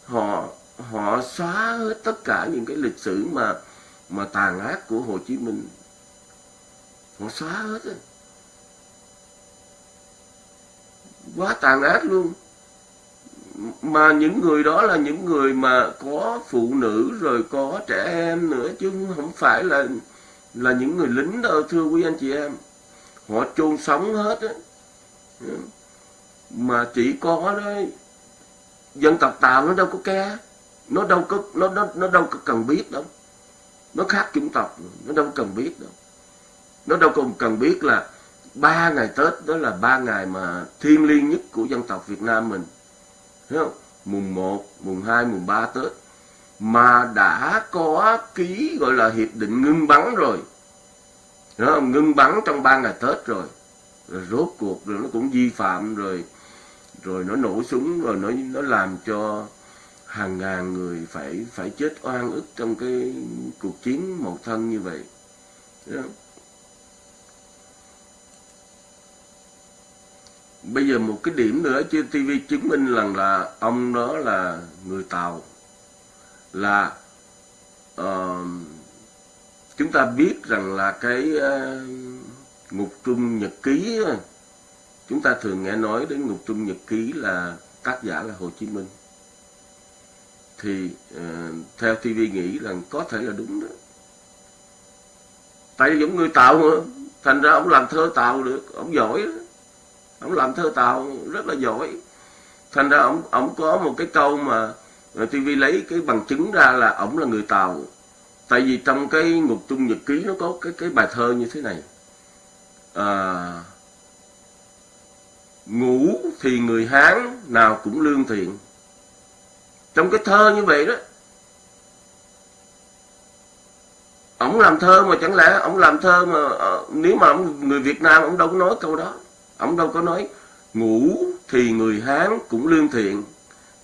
họ họ xóa hết tất cả những cái lịch sử mà mà tàn ác của Hồ Chí Minh họ xóa hết đó. Quá tàn ác luôn. Mà những người đó là những người mà có phụ nữ rồi có trẻ em nữa, chứ không phải là là những người lính đâu, thưa quý anh chị em. Họ chôn sống hết á. Mà chỉ có đó, dân tộc tàu nó đâu có ke nó đâu có, nó nó nó đâu có cần biết đâu. Nó khác chủng tộc, nó đâu cần biết đâu. Nó đâu còn cần biết là ba ngày tết đó là ba ngày mà thiêng liêng nhất của dân tộc việt nam mình. Thấy không? Mùng 1, mùng 2, mùng 3 tết. Mà đã có ký gọi là hiệp định ngưng bắn rồi. Đúng không? ngưng bắn trong ba ngày tết rồi. Rồi rốt cuộc rồi nó cũng vi phạm rồi. Rồi nó nổ súng rồi nó nó làm cho hàng ngàn người phải phải chết oan ức trong cái cuộc chiến một thân như vậy. Bây giờ một cái điểm nữa trên TV chứng minh rằng là ông đó là người Tàu. Là uh, chúng ta biết rằng là cái uh, ngục trung nhật ký chúng ta thường nghe nói đến ngục trung nhật ký là tác giả là Hồ Chí Minh. Thì uh, theo TV nghĩ rằng có thể là đúng đó. Tại vì giống người tàu mà thành ra ông làm thơ tàu được ông giỏi ông làm thơ tàu rất là giỏi. Thành ra ông ông có một cái câu mà TV lấy cái bằng chứng ra là ông là người tàu tại vì trong cái ngục trung nhật ký nó có cái cái bài thơ như thế này. À, ngủ thì người hán nào cũng lương thiện. Trong cái thơ như vậy đó ổng làm thơ mà chẳng lẽ ổng làm thơ mà ờ, nếu mà ông người Việt Nam ổng đâu có nói câu đó ông đâu có nói ngủ thì người Hán cũng lương thiện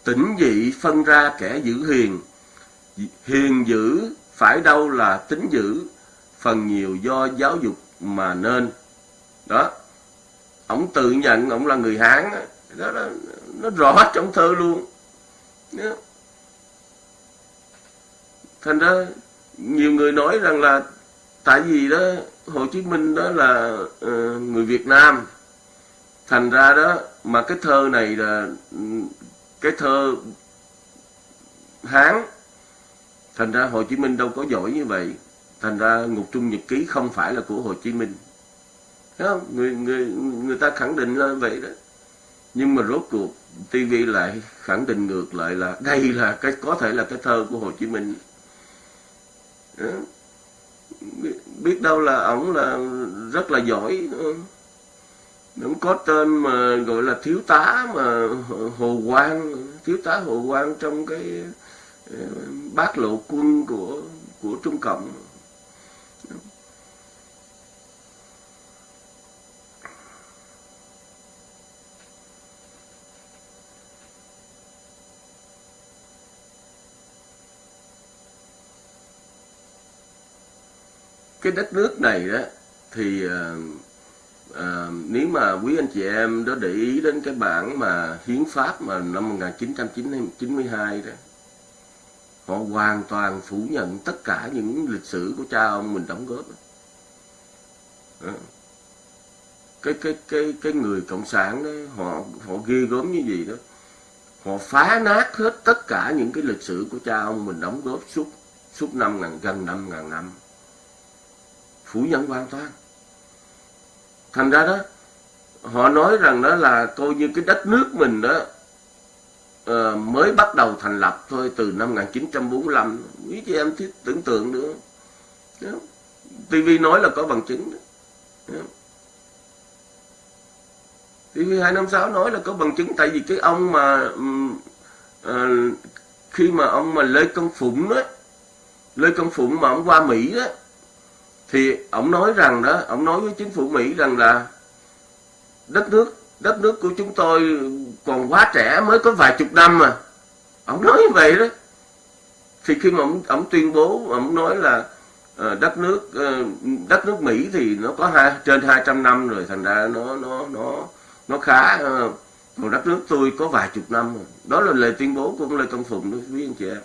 tỉnh dị phân ra kẻ giữ hiền. Hiền giữ phải đâu là tính giữ phần nhiều do giáo dục mà nên. Đó. Ông tự nhận ông là người hán đó, đó nó rõ trong thơ luôn. Đó. thành ra nhiều người nói rằng là tại vì đó Hồ Chí Minh đó là uh, người Việt Nam thành ra đó, mà cái thơ này là cái thơ Hán, thành ra Hồ Chí Minh đâu có giỏi như vậy. Thành ra ngục trung nhật ký không phải là của Hồ Chí Minh. Thấy không? người người người ta khẳng định là vậy đó. Nhưng mà rốt cuộc TV lại khẳng định ngược lại là đây là cái, có thể là cái thơ của Hồ Chí Minh. Đó. biết đâu là ổng là rất là giỏi nếu có tên mà gọi là thiếu tá mà Hồ Quang, thiếu tá Hồ Quang trong cái ờ, bát lộ quân của của Trung Cộng. Cái đất nước này đó thì ờ, à, nếu mà quý anh chị em đó để ý đến cái bản mà hiến pháp mà năm 1992 đó họ hoàn toàn phủ nhận tất cả những lịch sử của cha ông mình đóng góp đó. Ờ. cái cái cái cái người cộng sản đó họ họ ghê gớm như gì đó. Họ phá nát hết tất cả những cái lịch sử của cha ông mình đóng góp suốt suốt năm ngàn gần năm ngàn năm. Phủ nhận hoàn toàn thành ra đó họ nói rằng đó là coi như cái đất nước mình đó uh, mới bắt đầu thành lập thôi từ năm 1945 quý chị em thiết tưởng tượng nữa TV nói là có bằng chứng đó. TV 256 nói là có bằng chứng tại vì cái ông mà uh, khi mà ông mà Lê Công Phụng đó Lê Công Phụng mà ông qua Mỹ đó thì ông nói rằng đó ông nói với chính phủ Mỹ rằng là đất nước đất nước của chúng tôi còn quá trẻ mới có vài chục năm mà. Ông nói như vậy đó. Thì khi mà ông, ông tuyên bố ông nói là uh, đất nước uh, đất nước Mỹ thì nó có hai trên 200 năm rồi thành ra nó nó nó nó khá uh, còn đất nước tôi có vài chục năm rồi. đó là lời tuyên bố của ông Lê Công Phụng đối với anh chị em.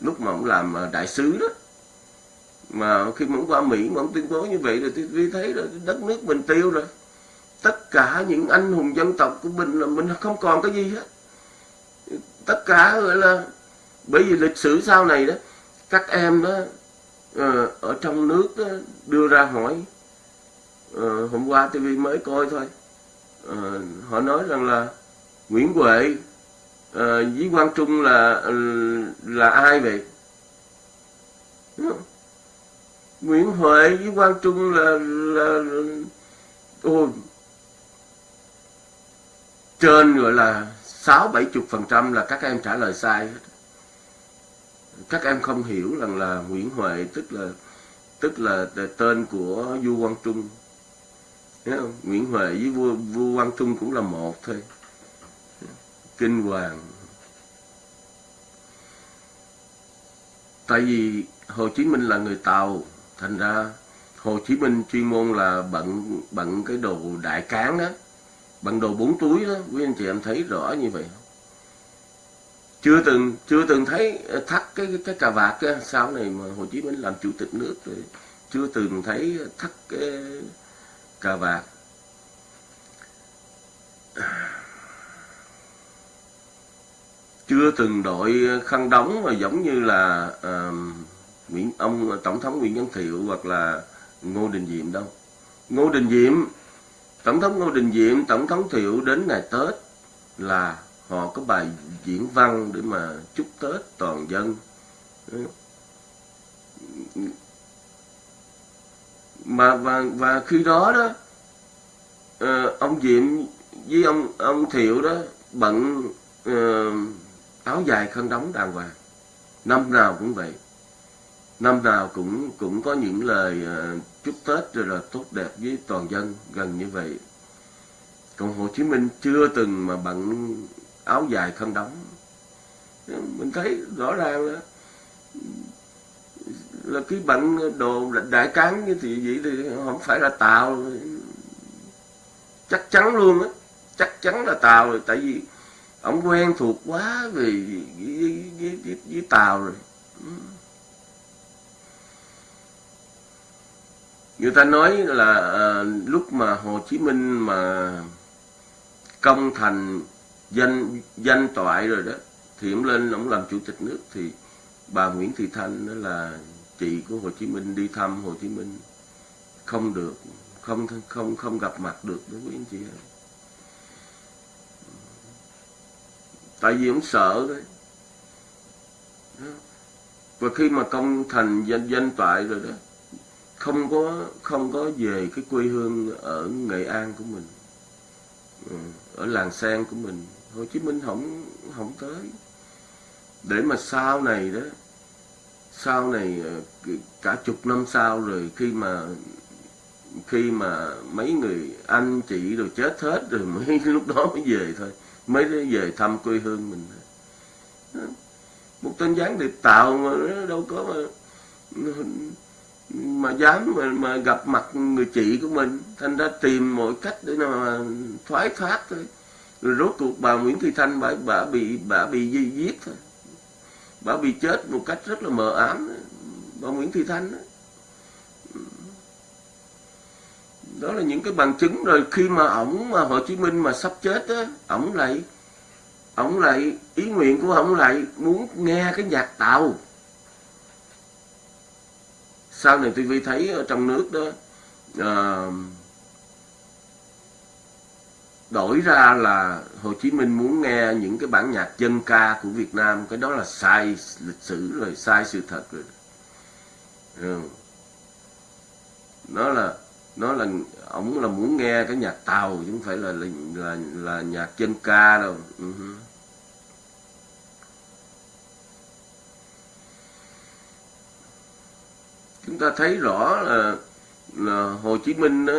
Lúc mà ông làm đại sứ đó mà khi mà ông qua Mỹ mà ông tuyên bố như vậy rồi tôi thấy là đất nước mình tiêu rồi. Tất cả những anh hùng dân tộc của mình là mình không còn cái gì hết. Tất cả gọi là bởi vì lịch sử sau này đó các em đó ờ, ở trong nước đó, đưa ra hỏi ờ, hôm qua TV mới coi thôi. Ờ, họ nói rằng là Nguyễn Huệ với Quang Trung là là ai vậy? Nguyễn Huệ với Quang Trung là là, là ôi trên gọi là sáu bảy chục phần trăm là các em trả lời sai các em không hiểu rằng là Nguyễn Huệ tức là tức là tên của vua Quang Trung. Thấy không? Nguyễn Huệ với vua vua Quang Trung cũng là một thôi. Kinh hoàng. Tại vì Hồ Chí Minh là người Tàu thành ra Hồ Chí Minh chuyên môn là bận bận cái đồ đại cán đó bằng đồ bốn túi đó. Quý anh chị em thấy rõ như vậy chưa từng chưa từng thấy thắt cái cái cà vạt cái sau này mà Hồ Chí Minh làm chủ tịch nước rồi chưa từng thấy thắt cái cà vạt. Chưa từng đội khăn đóng mà giống như là uh, Nguyễn ông tổng thống Nguyễn Văn Thiệu hoặc là Ngô Đình Diệm đâu. Ngô Đình Diệm Tổng thống Ngô Đình Diệm Tổng thống Thiệu đến ngày Tết là họ có bài diễn văn để mà chúc Tết toàn dân. Mà và và khi đó đó ờ, ông Diệm với ông ông Thiệu đó bận uh, áo dài khăn đóng đàng hoàng. Năm nào cũng vậy năm nào cũng cũng có những lời uh, chúc Tết rồi là tốt đẹp với toàn dân gần như vậy. Còn Hồ Chí Minh chưa từng mà bận áo dài khăn đóng. Mình thấy rõ ràng là là cái bận đồ đại cán như thì vậy thì không phải là tàu. Chắc chắn luôn á chắc chắn là tàu rồi tại vì ông quen thuộc quá về với, với, với, với tàu rồi. Người ta nói là à, lúc mà Hồ Chí Minh mà công thành danh danh toại rồi đó thì ông lên ông làm chủ tịch nước thì bà Nguyễn Thị Thanh đó là chị của Hồ Chí Minh đi thăm Hồ Chí Minh. Không được không không không gặp mặt được đối với anh chị em. Tại vì ông sợ đấy và khi mà công thành danh danh toại rồi đó không có không có về cái quê hương ở Nghệ An của mình. Ừ, ở làng sen của mình. Hồ Chí Minh không không tới. Để mà sau này đó, sau này ờ, cả chục năm sau rồi khi mà khi mà mấy người anh chị rồi chết hết rồi mới lúc đó mới về thôi. Mới về thăm quê hương mình. Một tên gián điệp tạo mà đâu có mà mà dám mà, mà gặp mặt người chị của mình. Thành ra tìm mọi cách để mà thoái thoát thôi. Rồi rốt cuộc bà Nguyễn Thị Thanh bà, bà bị bà bị di giết thôi. Bà bị chết một cách rất là mờ ám. Bà Nguyễn Thị Thanh đó. đó là những cái bằng chứng. Rồi khi mà ổng mà Hồ Chí Minh mà sắp chết á ổng lại ổng lại ý nguyện của ổng lại muốn nghe cái nhạc tàu sau này TV thấy ở trong nước đó uh, đổi ra là Hồ Chí Minh muốn nghe những cái bản nhạc dân ca của Việt Nam cái đó là sai lịch sử rồi sai sự thật rồi ừ. nó là nó là ổng là muốn nghe cái nhạc tàu chứ không phải là là là, là nhạc dân ca đâu uh-huh. Chúng ta thấy rõ là, là Hồ Chí Minh đó,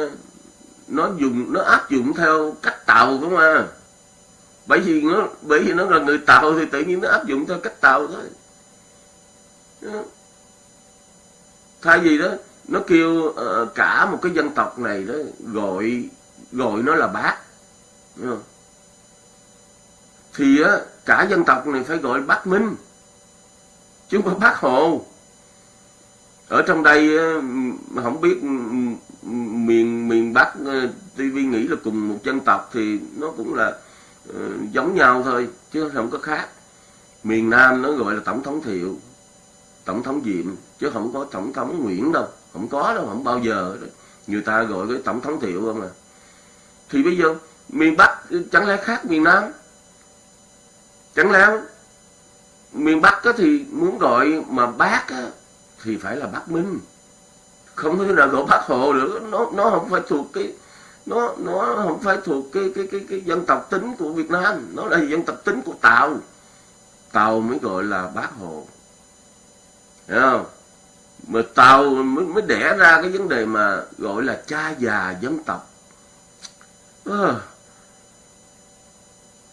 nó dùng nó áp dụng theo cách tàu không à bởi vì nó bởi vì nó là người tàu thì tự nhiên nó áp dụng theo cách tàu thôi. Thay vì đó nó kêu uh, cả một cái dân tộc này đó gọi gọi nó là bác. Thì á cả dân tộc này phải gọi bác minh chứ không phải bác hồ ở trong đây ờ, không biết miền miền Bắc ờ, TV nghĩ là cùng một dân tộc thì nó cũng là uh, giống nhau thôi chứ không có khác. Miền Nam nó gọi là tổng thống Thiệu tổng thống Diệm chứ không có tổng thống Nguyễn đâu không có đâu không bao giờ. Người ta gọi cái tổng thống Thiệu không à. Thì bây giờ miền Bắc chẳng lẽ khác miền Nam? Chẳng lẽ miền Bắc thì muốn gọi mà bác thì phải là Bắc Minh. Không thể nào gọi bác hồ được. Nó nó không phải thuộc cái nó nó không phải thuộc cái cái cái cái dân tộc tính của Việt Nam. Nó là dân tộc tính của Tàu. Tàu mới gọi là bác hồ. Hiểu không? Mà Tàu mới, mới đẻ ra cái vấn đề mà gọi là cha già dân tộc. À,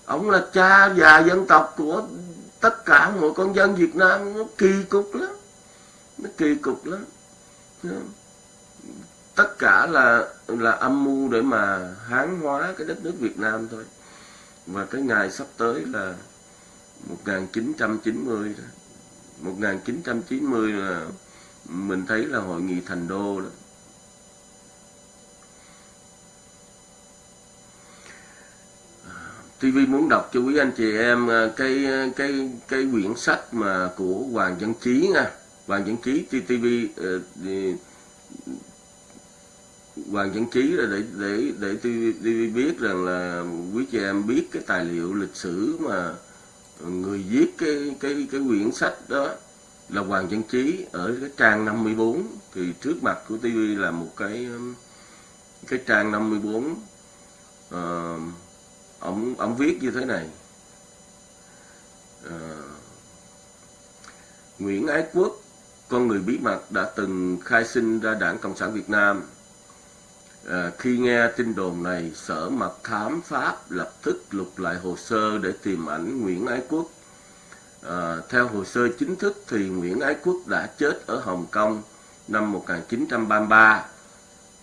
ông là cha già dân tộc của tất cả mọi con dân Việt Nam nó kỳ cục lắm nó kỳ cục lắm. Tất cả là là âm mưu để mà hán hóa cái đất nước Việt Nam thôi. Và cái ngày sắp tới là 1990 đó. 1990 là mình thấy là hội nghị thành đô đó. TV muốn đọc cho quý anh chị em à, cái cái cái quyển sách mà của Hoàng Văn Chí nha. Hoàng Văn Chí TV uh, Hoàng Văn Chí để để để TV biết rằng là quý chị em biết cái tài liệu lịch sử mà người viết cái cái cái quyển sách đó là Hoàng Văn Chí ở cái trang 54 thì trước mặt của TV là một cái cái trang 54 uh, ờ, ông ông viết như thế này. Uh, Nguyễn Ái Quốc con người bí mật đã từng khai sinh ra Đảng Cộng sản Việt Nam À, khi nghe tin đồn này, Sở Mật Thám Pháp lập tức lục lại hồ sơ để tìm ảnh Nguyễn Ái Quốc. À, theo hồ sơ chính thức thì Nguyễn Ái Quốc đã chết ở Hồng Kông năm 1933.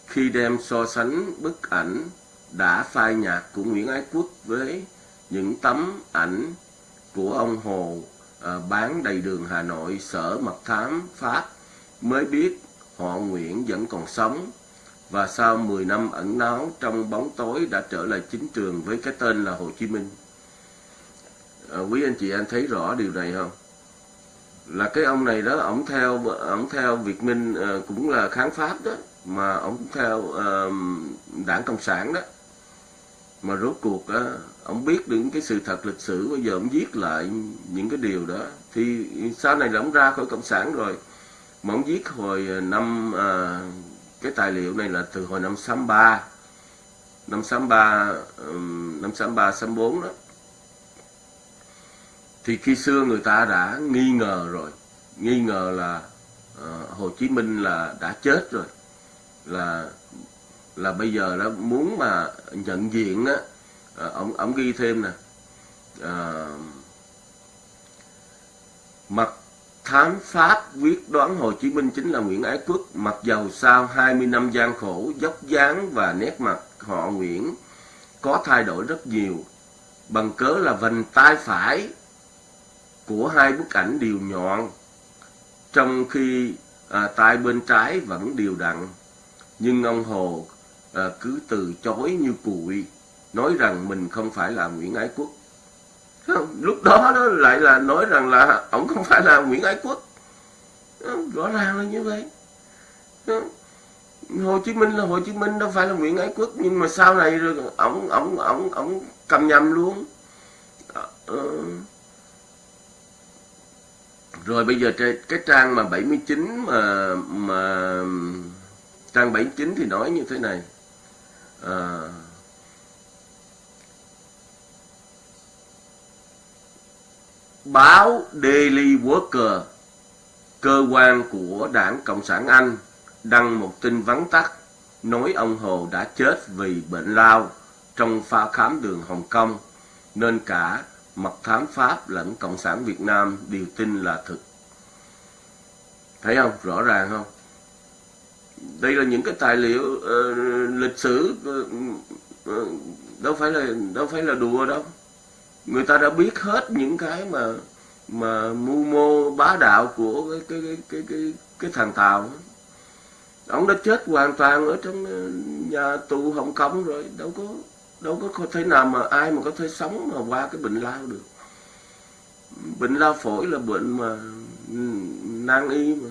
Khi đem so sánh bức ảnh đã phai nhạt của Nguyễn Ái Quốc với những tấm ảnh của ông Hồ à, bán đầy đường Hà Nội, Sở Mật Thám Pháp mới biết họ Nguyễn vẫn còn sống và sau 10 năm ẩn náu trong bóng tối đã trở lại chính trường với cái tên là Hồ Chí Minh. À, quý anh chị anh thấy rõ điều này không? Là cái ông này đó, ông theo ông theo Việt Minh à, cũng là kháng pháp đó, mà ông theo à, đảng Cộng sản đó. Mà rốt cuộc uh, ông biết được cái sự thật lịch sử bây giờ ông viết lại những cái điều đó. Thì sau này là ông ra khỏi Cộng sản rồi. Mà ông viết hồi à, năm à, cái tài liệu này là từ hồi năm 63 năm 63 năm 63 64 đó. Thì khi xưa người ta đã nghi ngờ rồi. Nghi ngờ là uh, Hồ Chí Minh là đã chết rồi. Là là bây giờ nó muốn mà nhận diện á à, ông ông ghi thêm nè à, mặt Thám Pháp quyết đoán Hồ Chí Minh chính là Nguyễn Ái Quốc, mặc dầu sau 20 năm gian khổ, dốc dáng và nét mặt họ Nguyễn có thay đổi rất nhiều, bằng cớ là vành tay phải của hai bức ảnh đều nhọn, trong khi à, tay bên trái vẫn đều đặn. Nhưng ông Hồ à, cứ từ chối như cùi, nói rằng mình không phải là Nguyễn Ái Quốc. Lúc đó nó lại là nói rằng là ông không phải là Nguyễn Ái Quốc. Rõ ràng là như vậy. Hồ Chí Minh là Hồ Chí Minh đâu phải là Nguyễn Ái Quốc. Nhưng mà sau này rồi ông ông ông ông cầm nhầm luôn. Ờ, ờ. Rồi bây giờ cái trang mà 79 mà mà trang 79 thì nói như thế này. À, báo Daily Worker, cơ quan của đảng Cộng sản Anh, đăng một tin vắn tắt nói ông Hồ đã chết vì bệnh lao trong pha khám đường Hồng Kông, nên cả mật thám Pháp lẫn Cộng sản Việt Nam đều tin là thực. Thấy không? Rõ ràng không? Đây là những cái tài liệu uh, lịch sử uh, uh, đâu phải là đâu phải là đùa đâu người ta đã biết hết những cái mà mà mưu mô bá đạo của cái cái cái cái cái, cái thằng tàu. Ông đã chết hoàn toàn ở trong ờ, nhà tù hồng kông rồi. Đâu có đâu có thể nào mà ai mà có thể sống mà qua cái bệnh lao được. Bệnh lao phổi là bệnh mà ừ, nan y mà.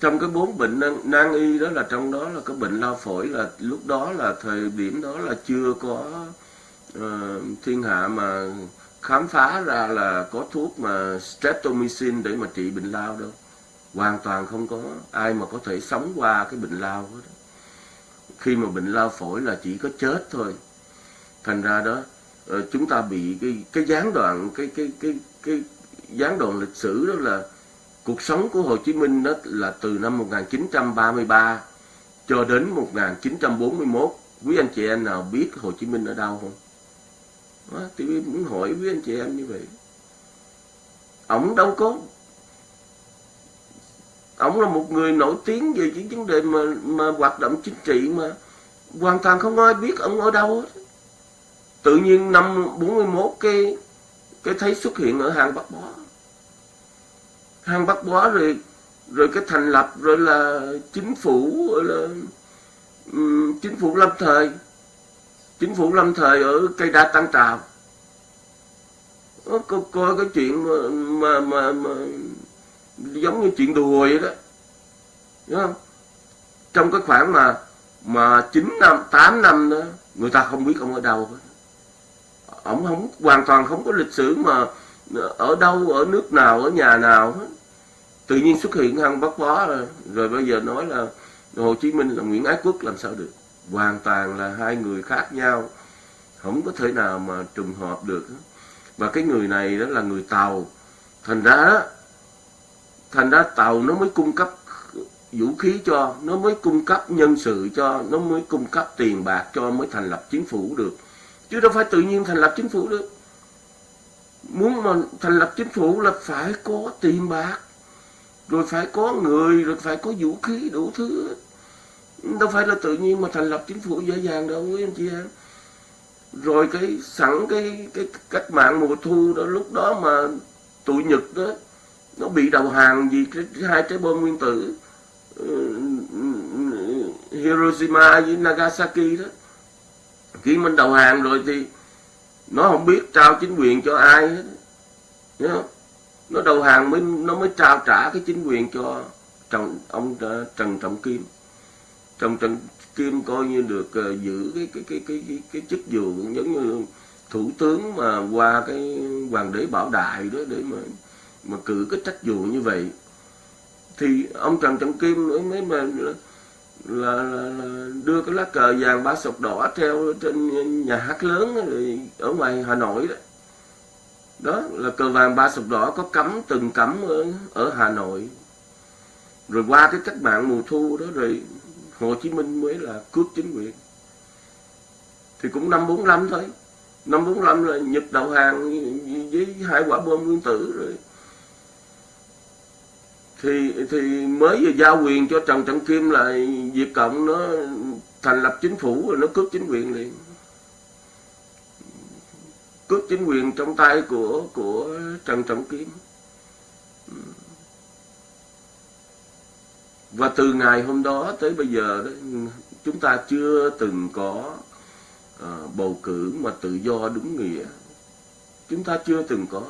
Trong cái bốn bệnh nan, y đó là trong đó là cái bệnh lao phổi là lúc đó là thời điểm đó là chưa có uh, thiên hạ mà khám phá ra là có thuốc mà streptomycin để mà trị bệnh lao đâu. Hoàn toàn không có ai mà có thể sống qua cái bệnh lao hết. Khi mà bệnh lao phổi là chỉ có chết thôi. Thành ra đó uh, chúng ta bị cái cái gián đoạn cái cái cái cái gián đoạn lịch sử đó là Cuộc sống của Hồ Chí Minh đó là từ năm 1933 cho đến 1941. Quý anh chị em nào biết Hồ Chí Minh ở đâu không? Đó, thì muốn hỏi quý anh chị em như vậy. Ông đâu có ông là một người nổi tiếng về những vấn đề mà mà hoạt động chính trị mà hoàn toàn không ai biết ông ở đâu hết. Tự nhiên năm 41 cái cái thấy xuất hiện ở hàng Bắc Bó hang bắt bó rồi rồi cái thành lập rồi là chính phủ rồi là um, chính phủ lâm thời. Chính phủ lâm thời ở cây đa tăng trào. Có coi cái chuyện mà, mà mà mà giống như chuyện đùa vậy đó. Đúng không? Trong cái khoảng mà mà chín năm tám năm đó người ta không biết ông ở đâu hết. Ông không hoàn toàn không có lịch sử mà ở đâu ở nước nào ở nhà nào hết tự nhiên xuất hiện hăng bắt bó rồi. Rồi bây giờ nói là Hồ Chí Minh là Nguyễn Ái Quốc làm sao được? Hoàn toàn là hai người khác nhau. Không có thể nào mà trùng hợp được. Và cái người này đó là người tàu. Thành ra đó, thành ra tàu nó mới cung cấp vũ khí cho, nó mới cung cấp nhân sự cho, nó mới cung cấp tiền bạc cho mới thành lập chính phủ được. Chứ đâu phải tự nhiên thành lập chính phủ được. Muốn mà thành lập chính phủ là phải có tiền bạc rồi phải có người rồi phải có vũ khí đủ thứ đâu phải là tự nhiên mà thành lập chính phủ dễ dàng đâu quý anh chị em. Rồi cái sẵn cái cái cách mạng mùa thu đó lúc đó mà tụi nhật đó nó bị đầu hàng vì cái, cái hai trái bom nguyên tử ờ, Hiroshima với Nagasaki đó. Khi mình đầu hàng rồi thì nó không biết trao chính quyền cho ai hết nhớ không? Nó đầu hàng mới nó mới trao trả cái chính quyền cho trần ông ờ, Trần Trọng Kim. Trần Trọng Kim coi như được uh, giữ cái cái cái cái cái, cái chức vụ giống như thủ tướng mà qua cái hoàng đế bảo đại đó để mà mà cử cái trách vụ như vậy. Thì ông Trần Trọng Kim mới mới mà là, là, là đưa cái lá cờ vàng ba sọc đỏ treo trên nhà hát lớn ở ngoài Hà Nội đó đó là cờ vàng ba sọc đỏ có cấm từng cấm ở, ở Hà Nội. Rồi qua cái cách mạng mùa thu đó rồi Hồ Chí Minh mới là cướp chính quyền. Thì cũng năm 45 thôi. Năm 45 là Nhật đầu hàng với hai quả bom nguyên tử rồi. Thì thì mới vừa giao quyền cho Trần Trọng Kim là Việt Cộng nó thành lập chính phủ rồi nó cướp chính quyền liền cướp chính quyền trong tay của của Trần Trọng kiếm. Và từ ngày hôm đó tới bây giờ đó, chúng ta chưa từng có uh, bầu cử mà tự do đúng nghĩa. Chúng ta chưa từng có.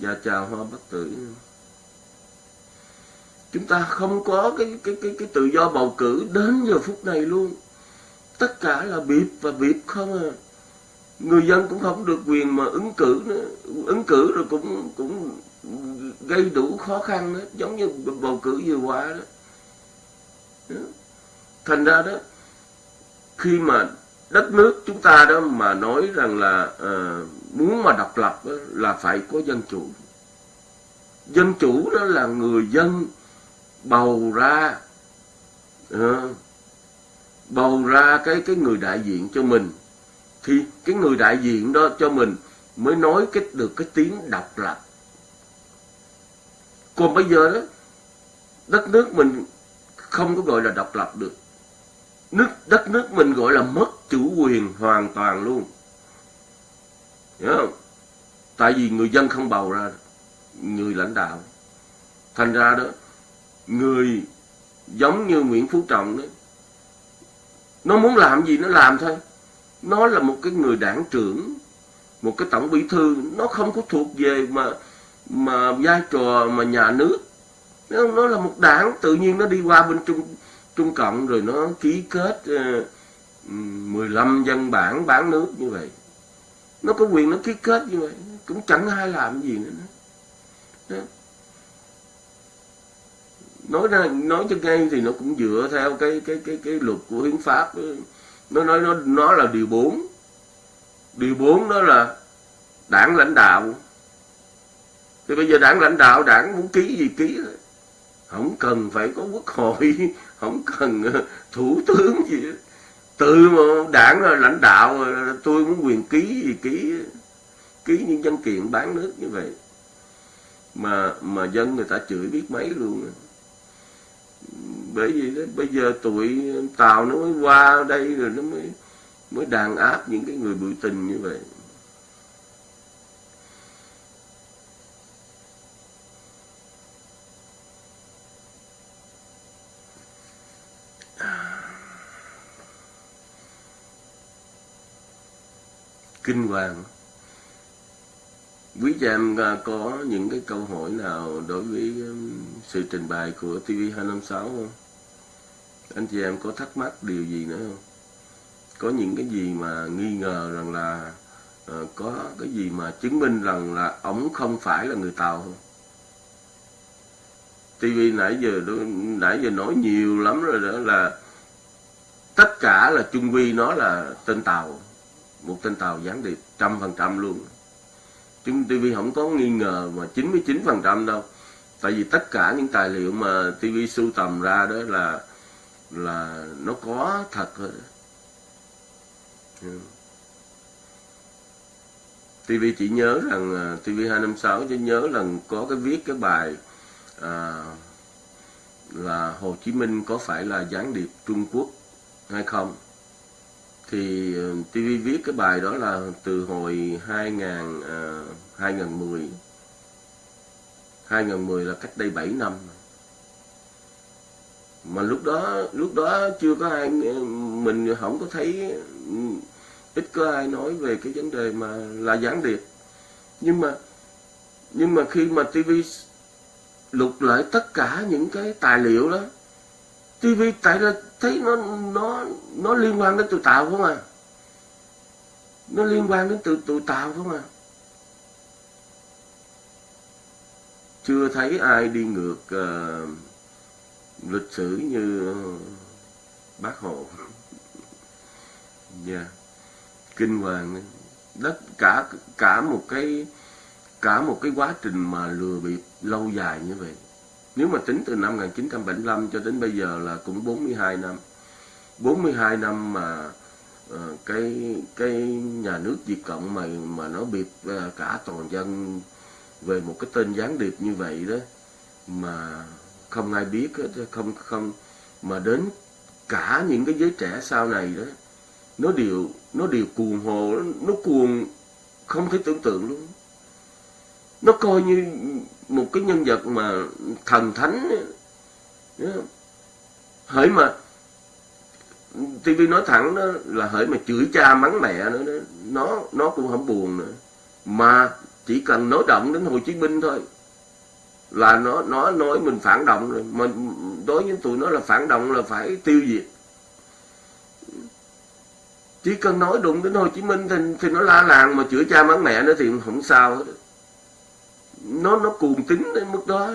Và chào hoa bất tử. Chúng ta không có cái cái cái cái tự do bầu cử đến giờ phút này luôn. Tất cả là bịp và bịp không à người dân cũng không được quyền mà ứng cử nữa. Ứng cử rồi cũng cũng gây đủ khó khăn đó. Giống như bầu cử vừa qua đó, đó. thành ra đó khi mà đất nước chúng ta đó mà nói rằng là uh, muốn mà độc lập đó, là phải có dân chủ. Dân chủ đó là người dân bầu ra uh, bầu ra cái cái người đại diện cho mình thì cái người đại diện đó cho mình mới nói cái, được cái tiếng độc lập còn bây giờ đó, đất nước mình không có gọi là độc lập được. Nước, đất nước mình gọi là mất chủ quyền hoàn toàn luôn. Hiểu không? Tại vì người dân không bầu ra, người lãnh đạo. Thành ra đó, người giống như Nguyễn Phú Trọng đó, nó muốn làm gì nó làm thôi nó là một cái người đảng trưởng một cái tổng bí thư. Nó không có thuộc về mà mà vai trò mà nhà nước. Nó, nó là một đảng tự nhiên nó đi qua bên trung trung cộng rồi nó ký kết uh, 15 dân bản bán nước như vậy. Nó có quyền nó ký kết như vậy cũng chẳng ai làm gì nữa. Đó. nói ra nói cho ngay thì nó cũng dựa theo cái cái cái cái luật của hiến pháp nó nói, nó nó là điều 4 điều 4 đó là đảng lãnh đạo. Thì bây giờ đảng lãnh đạo, đảng muốn ký gì ký không cần phải có quốc hội, không cần ờ, thủ tướng gì từ mà đảng là lãnh đạo ờ, tôi muốn quyền ký gì ký ký những văn kiện bán nước như vậy. Mà mà dân người ta chửi biết mấy luôn bởi vì đó, bây giờ tụi tàu nó mới qua đây rồi nó mới mới đàn áp những cái người biểu tình như vậy. À. Kinh hoàng quý cha em à, có những cái câu hỏi nào đối với um, sự trình bày của TV256 không? anh chị em có thắc mắc điều gì nữa không? Có những cái gì mà nghi ngờ rằng là uh, có cái gì mà chứng minh rằng là ổng không phải là người tàu không? TV nãy giờ nãy giờ nói nhiều lắm rồi đó là tất cả là Trung Vi nó là tên tàu một tên tàu gián điệp trăm phần trăm luôn. Trung TV không có nghi ngờ mà 99% đâu. Tại vì tất cả những tài liệu mà TV sưu tầm ra đó là là nó có thật ừ. TV chỉ nhớ rằng à, TV 256 chỉ nhớ rằng có cái viết cái bài à, là Hồ Chí Minh có phải là gián điệp Trung Quốc hay không? Thì ờ, TV viết cái bài đó là từ hồi 2000 à, 2010 2010 là cách đây 7 năm. Mà lúc đó lúc đó chưa có ai ờ, mình không có thấy ít có ai nói về cái vấn đề mà là gián điệp. Nhưng mà nhưng mà khi mà TV lục lại tất cả những cái tài liệu đó TV tại là thấy nó nó nó liên quan đến tự tạo không à? Nó liên quan đến tự tự tạo không à? Chưa thấy ai đi ngược uh, lịch sử như ờ, bác hồ. Dạ. Yeah. kinh hoàng đất cả cả một cái cả một cái quá trình mà lừa bịp lâu dài như vậy nếu mà tính từ năm 1975 cho đến bây giờ là cũng 42 năm. 42 năm mà uh, cái cái nhà nước Việt Cộng mà mà nó bịp uh, cả toàn dân về một cái tên gián điệp như vậy đó mà không ai biết không không mà đến cả những cái giới trẻ sau này đó nó đều nó đều cuồng hồ nó cuồng không thể tưởng tượng luôn nó coi như một cái nhân vật mà thần thánh. Hỡi mà TV nói thẳng đó là hỡi mà chửi cha mắng mẹ nữa đó. Nó nó cũng không buồn nữa. Mà chỉ cần nói động đến Hồ Chí Minh thôi là nó nó nói mình phản động rồi. Mà đối với tụi nó là phản động là phải tiêu diệt. Chỉ cần nói đụng đến Hồ Chí Minh thì, thì nó la làng mà chửi cha mắng mẹ nữa thì không sao hết nó nó cuồng tính đến mức đó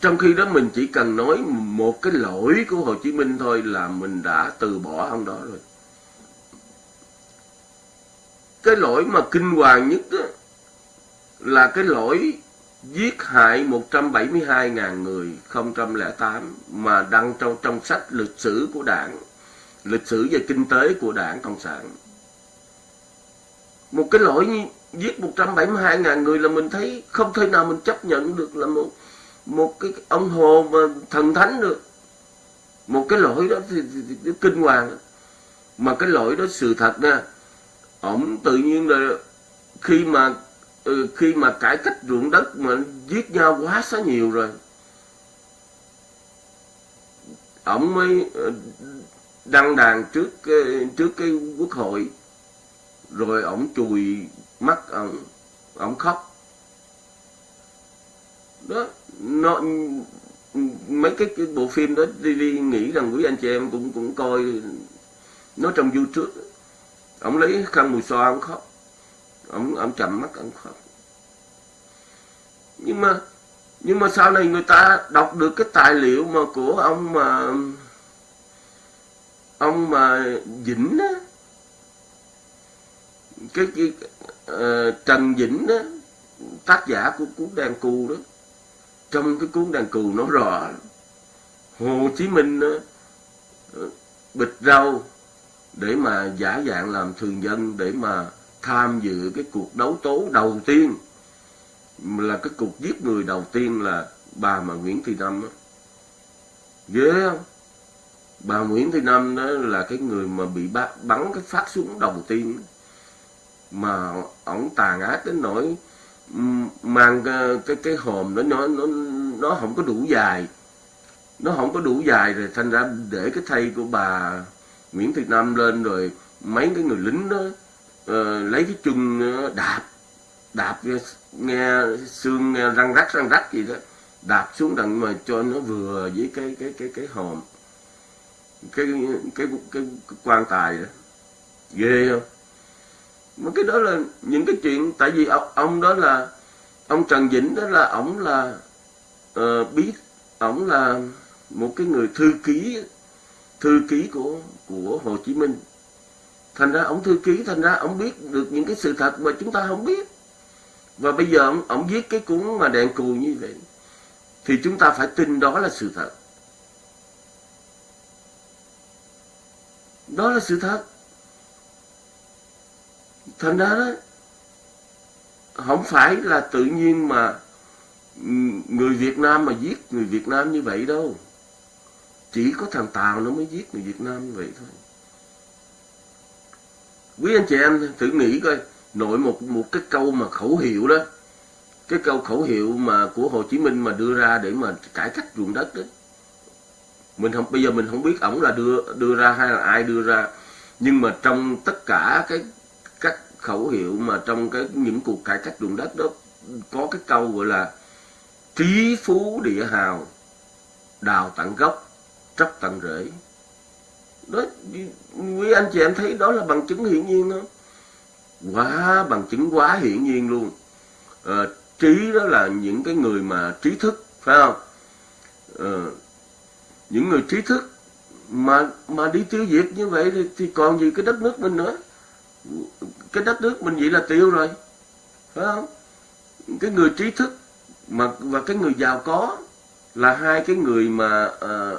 trong khi đó mình chỉ cần nói một cái lỗi của Hồ Chí Minh thôi là mình đã từ bỏ ông đó rồi cái lỗi mà kinh hoàng nhất đó, là cái lỗi giết hại 172.000 người 008 mà đăng trong trong sách lịch sử của đảng, lịch sử về kinh tế của đảng Cộng sản. Một cái lỗi như giết 172.000 người là mình thấy không thể nào mình chấp nhận được là một một cái ông hồ mà thần thánh được. Một cái lỗi đó thì, thì, thì, thì kinh hoàng. Mà cái lỗi đó sự thật nha ổng tự nhiên là khi mà ừ, khi mà cải cách ruộng đất mà giết nhau quá xá nhiều rồi ổng mới ừ, đăng đàn trước cái, trước cái quốc hội rồi ổng chùi mắt ông ông khóc. Đó nó mấy cái, cái bộ phim đó đi, đi nghĩ rằng quý anh chị em cũng cũng coi nó trong youtube. Ông lấy khăn mùi xoa ông khóc. Ông ông chậm mắt ông khóc. Nhưng mà nhưng mà sau này người ta đọc được cái tài liệu mà của ông mà ông mà Vĩnh á cái, cái uh, Trần Vĩnh đó tác giả của cuốn đàn cù đó trong cái cuốn đàn cù nó rõ Hồ Chí Minh đó, ờ, bịch rau để mà giả dạng làm thường dân để mà tham dự cái cuộc đấu tố đầu tiên là cái cuộc giết người đầu tiên là bà mà Nguyễn Thị Năm đó. ghê không bà Nguyễn Thị Năm đó là cái người mà bị bắn cái phát súng đầu tiên mà ổng tàn ác đến nỗi mang cái cái, cái hòm đó nó nó nó không có đủ dài. Nó không có đủ dài rồi thành ra để cái thây của bà Nguyễn Thị Nam lên rồi mấy cái người lính đó uh, lấy cái chân ờ, đạp đạp nghe xương nghe răng rắc răng rắc gì đó đạp xuống đặng mà cho nó vừa với cái cái cái cái hòm cái cái cái, cái quan tài đó. Ghê không? Mà cái đó là những cái chuyện tại vì ông, ông đó là ông Trần Vĩnh đó là ổng là uh, biết ổng là một cái người thư ký thư ký của của Hồ Chí Minh. Thành ra ổng thư ký thành ra ổng biết được những cái sự thật mà chúng ta không biết. Và bây giờ ổng viết cái cuốn mà đèn cù như vậy thì chúng ta phải tin đó là sự thật. Đó là sự thật thành ra đó, không phải là tự nhiên mà ừ, người Việt Nam mà giết người Việt Nam như vậy đâu. Chỉ có thằng Tàu nó mới giết người Việt Nam như vậy thôi. Quý anh chị em thử nghĩ coi, nội một một cái câu mà khẩu hiệu đó, cái câu khẩu hiệu mà của Hồ Chí Minh mà đưa ra để mà cải cách ruộng đất đó. Mình không, bây giờ mình không biết ổng là đưa đưa ra hay là ai đưa ra, nhưng mà trong tất cả cái khẩu hiệu mà trong cái những cuộc cải cách ruộng đất đó có cái câu gọi là trí phú địa hào đào tận gốc tróc tận rễ. Đó quý anh chị em thấy đó là bằng chứng hiển nhiên không? Quá bằng chứng quá hiển nhiên luôn. À, trí đó là những cái người mà trí thức phải không? À, những người trí thức mà mà đi tiêu diệt như vậy thì, thì còn gì cái đất nước mình nữa? Cái đất nước mình vậy là tiêu rồi. Phải không? Cái người trí thức mà và cái người giàu có là hai cái người mà uh,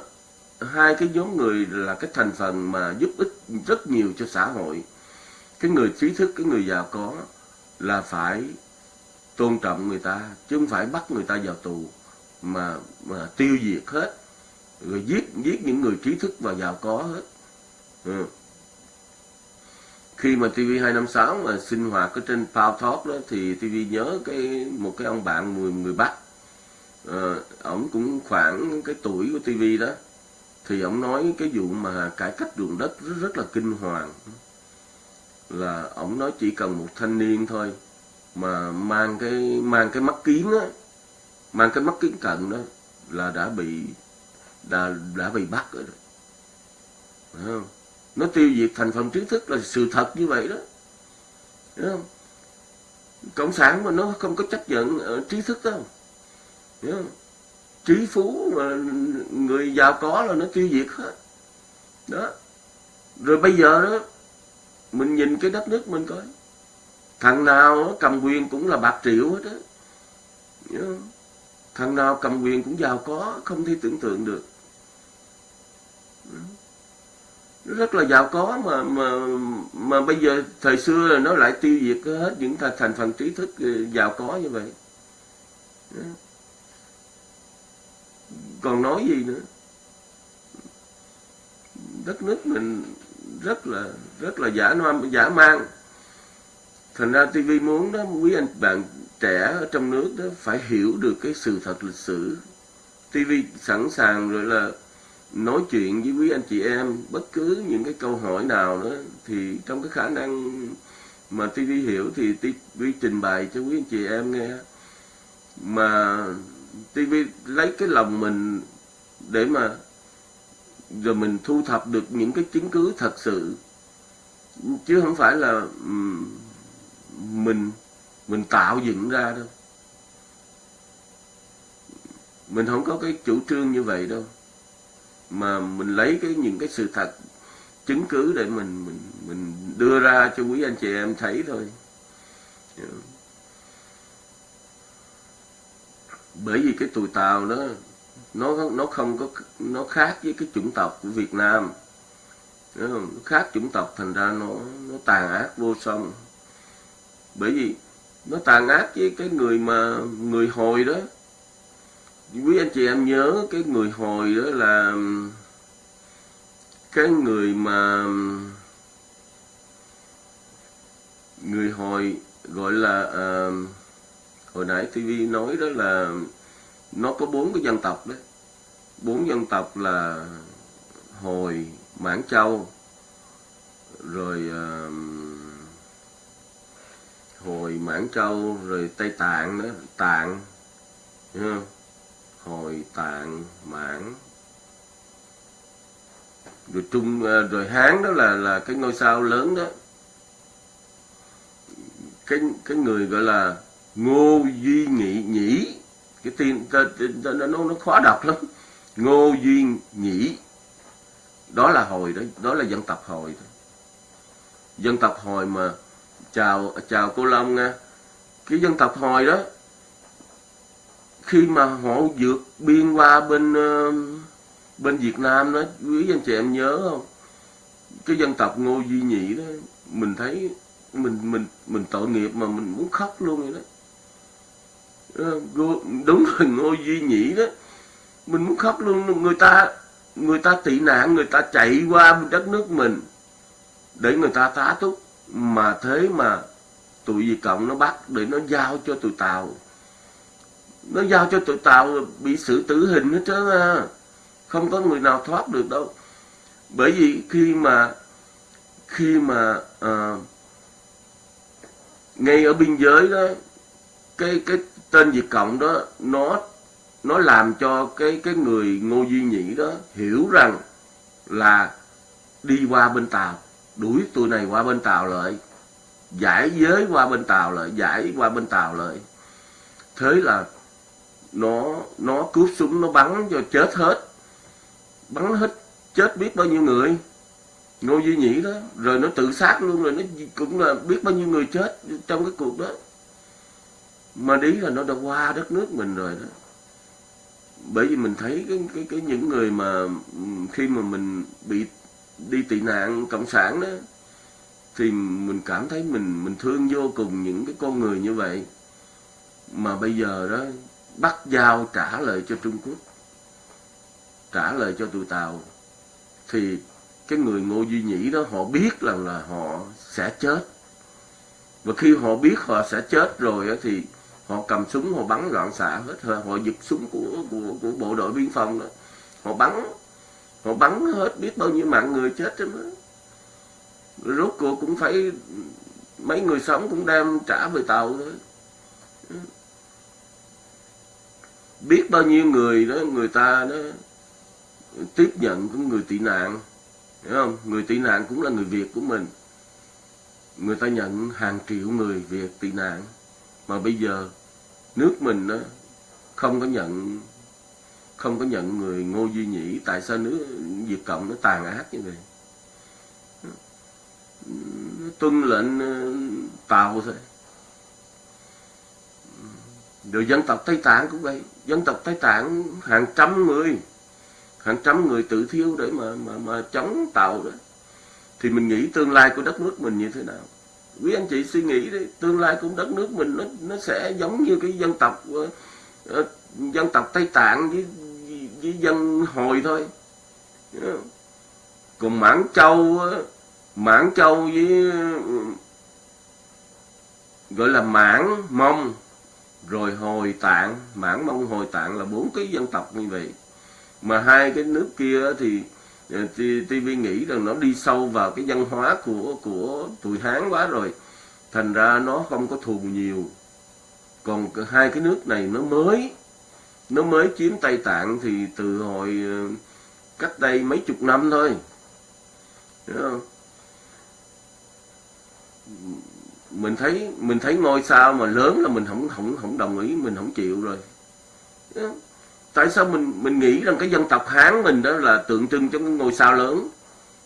hai cái nhóm người là cái thành phần mà giúp ích rất nhiều cho xã hội. Cái người trí thức cái người giàu có là phải tôn trọng người ta chứ không phải bắt người ta vào tù mà mà tiêu diệt hết rồi giết giết những người trí thức và giàu có hết. Ừ khi mà TV256 mà sinh hoạt ở trên Power Talk đó thì TV nhớ cái một cái ông bạn người người Bắc à, ổng cũng khoảng cái tuổi của TV đó thì ổng nói cái vụ mà cải cách ruộng đất rất, rất là kinh hoàng là ổng nói chỉ cần một thanh niên thôi mà mang cái mang cái mắt kiến á mang cái mắt kiến cận đó là đã bị đã đã bị bắt rồi đó. Đúng không? Nó tiêu diệt thành phần trí thức là sự thật như vậy đó. Không? cộng sản mà nó không có chấp nhận trí thức đâu không? trí phú mà người giàu có là nó tiêu diệt hết. Đó. Rồi bây giờ đó, mình nhìn cái đất nước mình coi. Thằng nào nó cầm quyền cũng là bạc triệu hết á. Thằng nào cầm quyền cũng giàu có, không thể tưởng tượng được rất là giàu có mà mà mà bây giờ thời xưa là nó lại tiêu diệt hết những thành phần trí thức ừ, giàu có như vậy. Còn nói gì nữa? Đất nước mình rất là rất là giả man, giả mang thành ra TV muốn đó, quý anh bạn trẻ ở trong nước đó phải hiểu được cái sự thật lịch sử. TV sẵn sàng rồi là nói chuyện với quý anh chị em, bất cứ những cái câu hỏi nào đó, thì trong cái khả năng mà TV hiểu thì TV trình bày cho quý anh chị em nghe. Mà TV lấy cái lòng mình để mà rồi mình thu thập được những cái chứng cứ thật sự. Chứ không phải là mình mình tạo dựng ra đâu. Mình không có cái chủ trương như vậy đâu mà mình lấy cái những cái sự thật chứng cứ để mình mình mình đưa ra cho quý anh chị em thấy thôi. Bởi vì cái tụi tàu đó, nó nó không có, nó khác với cái chủng tộc của Việt Nam. Nó khác chủng tộc, thành ra nó nó tàn ác vô song. Bởi vì nó tàn ác với cái người mà, người hồi đó quý anh chị em nhớ cái người hồi đó là um, cái người mà um, người hồi gọi là à, hồi nãy TV nói đó là nó có bốn cái dân tộc đấy bốn dân tộc là hồi mãn châu rồi à, hồi mãn châu rồi tây tạng đó tạng hồi tạng mãn. Rồi trung à, rồi hán đó là là cái ngôi sao lớn đó. Cái cái người gọi là ngô duy nghị nhĩ. Cái tên nó nó nó khó đọc lắm. Ngô duy nhĩ. Đó là hồi đó đó là dân tộc hồi đó. dân tộc hồi mà chào chào cô long nha. Cái dân tộc hồi đó khi mà họ vượt biên qua bên uh, bên Việt Nam đó quý anh chị em nhớ không? Cái dân tộc Ngô Duy Nhị đó mình thấy mình mình mình tội nghiệp mà mình muốn khóc luôn vậy đó. Ờ, đúng rồi Ngô Duy Nhị đó mình muốn khóc luôn người ta người ta tị nạn người ta chạy qua đất nước mình để người ta tá túc. Mà thế mà tụi Việt Cộng nó bắt để nó giao cho tụi Tàu nó giao cho tụi Tàu bị xử tử hình hết trơn à không có người nào thoát được đâu. Bởi vì khi mà khi mà à, ngay ở biên giới đó cái cái tên Việt Cộng đó nó nó làm cho cái cái người Ngô Duy Nhĩ đó hiểu rằng là đi qua bên Tàu đuổi tụi này qua bên Tàu lại giải giới qua bên Tàu lại giải qua bên Tàu lại. Thế là nó nó cướp súng, nó bắn cho chết hết. Bắn hết, chết biết bao nhiêu người. Ngô duy nhĩ đó, rồi nó tự sát luôn, rồi nó cũng là biết bao nhiêu người chết trong cái cuộc đó. Mà đi là nó đã qua đất nước mình rồi đó. Bởi vì mình thấy cái cái cái những người mà khi mà mình bị đi tị nạn cộng sản đó, thì mình cảm thấy mình mình thương vô cùng những cái con người như vậy. Mà bây giờ đó bắt giao trả lời cho Trung Quốc, trả lời cho tụi Tàu, thì cái người Ngô Duy Nhĩ đó họ biết rằng là họ sẽ chết. Và khi họ biết họ sẽ chết rồi thì họ cầm súng, họ bắn loạn xạ hết. Họ giật súng của của của bộ đội biên phòng đó. Họ bắn họ bắn hết biết bao nhiêu mạng người chết chứ đó. Rốt cuộc cũng phải, mấy người sống cũng đem trả về tàu thôi biết bao nhiêu người đó, người ta đó tiếp nhận của người tị nạn, hiểu không? Người tị nạn cũng là người việt của mình. Người ta nhận hàng triệu người việt tị nạn. Mà bây giờ nước mình đó không có nhận, không có nhận người ngô duy nhĩ, tại sao nước việt cộng nó tàn ác như vậy? Tuân lệnh ờ, tàu thôi. Rồi dân tộc tây tạng cũng vậy dân tộc tây tạng, hàng trăm người, hàng trăm người tự thiêu để mà mà mà chống tàu đó. Thì mình nghĩ tương lai của đất nước mình như thế nào? Quý anh chị suy nghĩ đi, tương lai của đất nước mình nó nó sẽ giống như cái dân tộc ờ, ờ, dân tộc tây tạng với với dân hồi thôi. Còn mãn châu ờ, mãn châu với ừ, gọi là mãn mông rồi hồi tạng, mãn mông hồi tạng là bốn cái dân tộc như vậy. Mà hai cái nước kia thì ờ, TV nghĩ rằng nó đi sâu vào cái văn hóa của của tụi Hán quá rồi. Thành ra nó không có thù nhiều. Còn hai cái nước này nó mới nó mới chiếm Tây Tạng thì từ hồi ờ, cách đây mấy chục năm thôi. Đúng không? Mình thấy mình thấy ngôi sao mà lớn là mình không không không đồng ý mình không chịu rồi. Tại sao mình mình nghĩ rằng cái dân tộc Hán mình đó là tượng trưng cho cái ngôi sao lớn?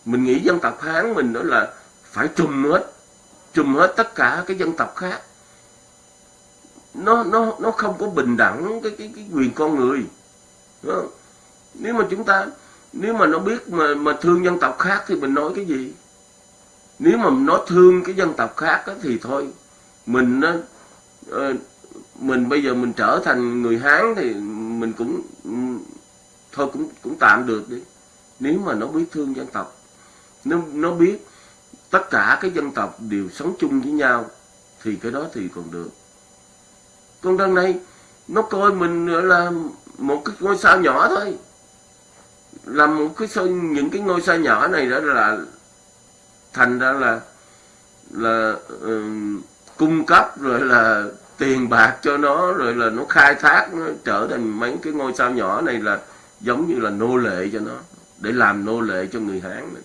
Mình nghĩ dân tộc Hán mình đó là phải trùm hết trùm hết tất cả cái dân tộc khác. Nó nó nó không có bình đẳng cái cái, cái quyền con người. Nếu mà chúng ta nếu mà nó biết mà mà thương dân tộc khác thì mình nói cái gì? Nếu mà nó thương cái dân tộc khác đó, thì thôi mình nó ờ, mình bây giờ mình trở thành người hán thì mình cũng thôi cũng cũng tạm được đi. Nếu mà nó biết thương dân tộc nó nó biết tất cả cái dân tộc đều sống chung với nhau thì cái đó thì còn được. Con đằng này nó coi mình là một cái ngôi sao nhỏ thôi. Là một cái những cái ngôi sao nhỏ này đó là thành ra là là um, cung cấp rồi là tiền bạc cho nó rồi là nó khai thác nó trở thành mấy cái ngôi sao nhỏ này là giống như là nô lệ cho nó để làm nô lệ cho người Hán này.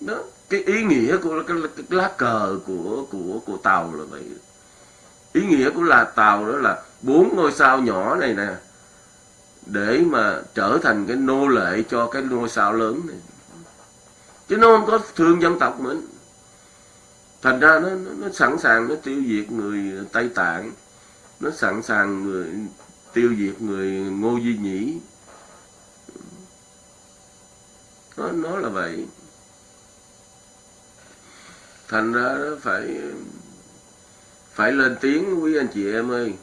đó cái ý nghĩa của cái, cái lá cờ của của của tàu là vậy ý nghĩa của là tàu đó là bốn ngôi sao nhỏ này nè để mà trở thành cái nô lệ cho cái ngôi sao lớn này chứ nó không có thương dân tộc mình. Thành ra nó, nó, nó sẵn sàng nó tiêu diệt người tây tạng. Nó sẵn sàng người tiêu diệt người ngô duy nhĩ. Nó nó là vậy. Thành ra nó phải phải lên tiếng quý anh chị em ơi.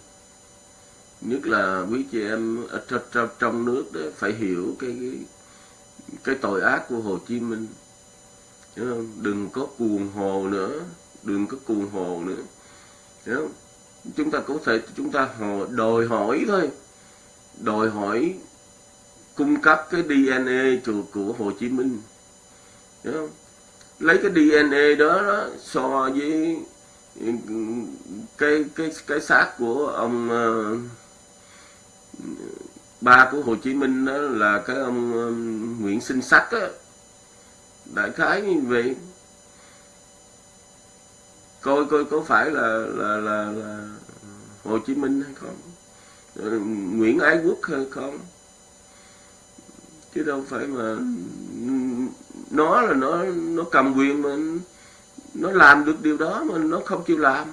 Nhất là quý chị em ở trong, trong, nước đó phải hiểu cái, cái cái tội ác của Hồ Chí Minh đừng có cuồng hồ nữa đừng có cuồng hồ nữa. Hiểu chúng ta có thể chúng ta đòi hỏi thôi. Đòi hỏi cung cấp cái DNA của, của Hồ Chí Minh. Hiểu không? lấy cái DNA đó, đó so với cái cái cái xác của ông uh, ba của Hồ Chí Minh đó là cái ông uh, Nguyễn Sinh Sắc á đại khái như vậy. Coi coi có phải là là là, là Hồ Chí Minh hay không? Nguyễn Ái Quốc hay không? Chứ đâu phải mà nó là nó nó cầm quyền mà nó làm được điều đó mà nó không chịu làm.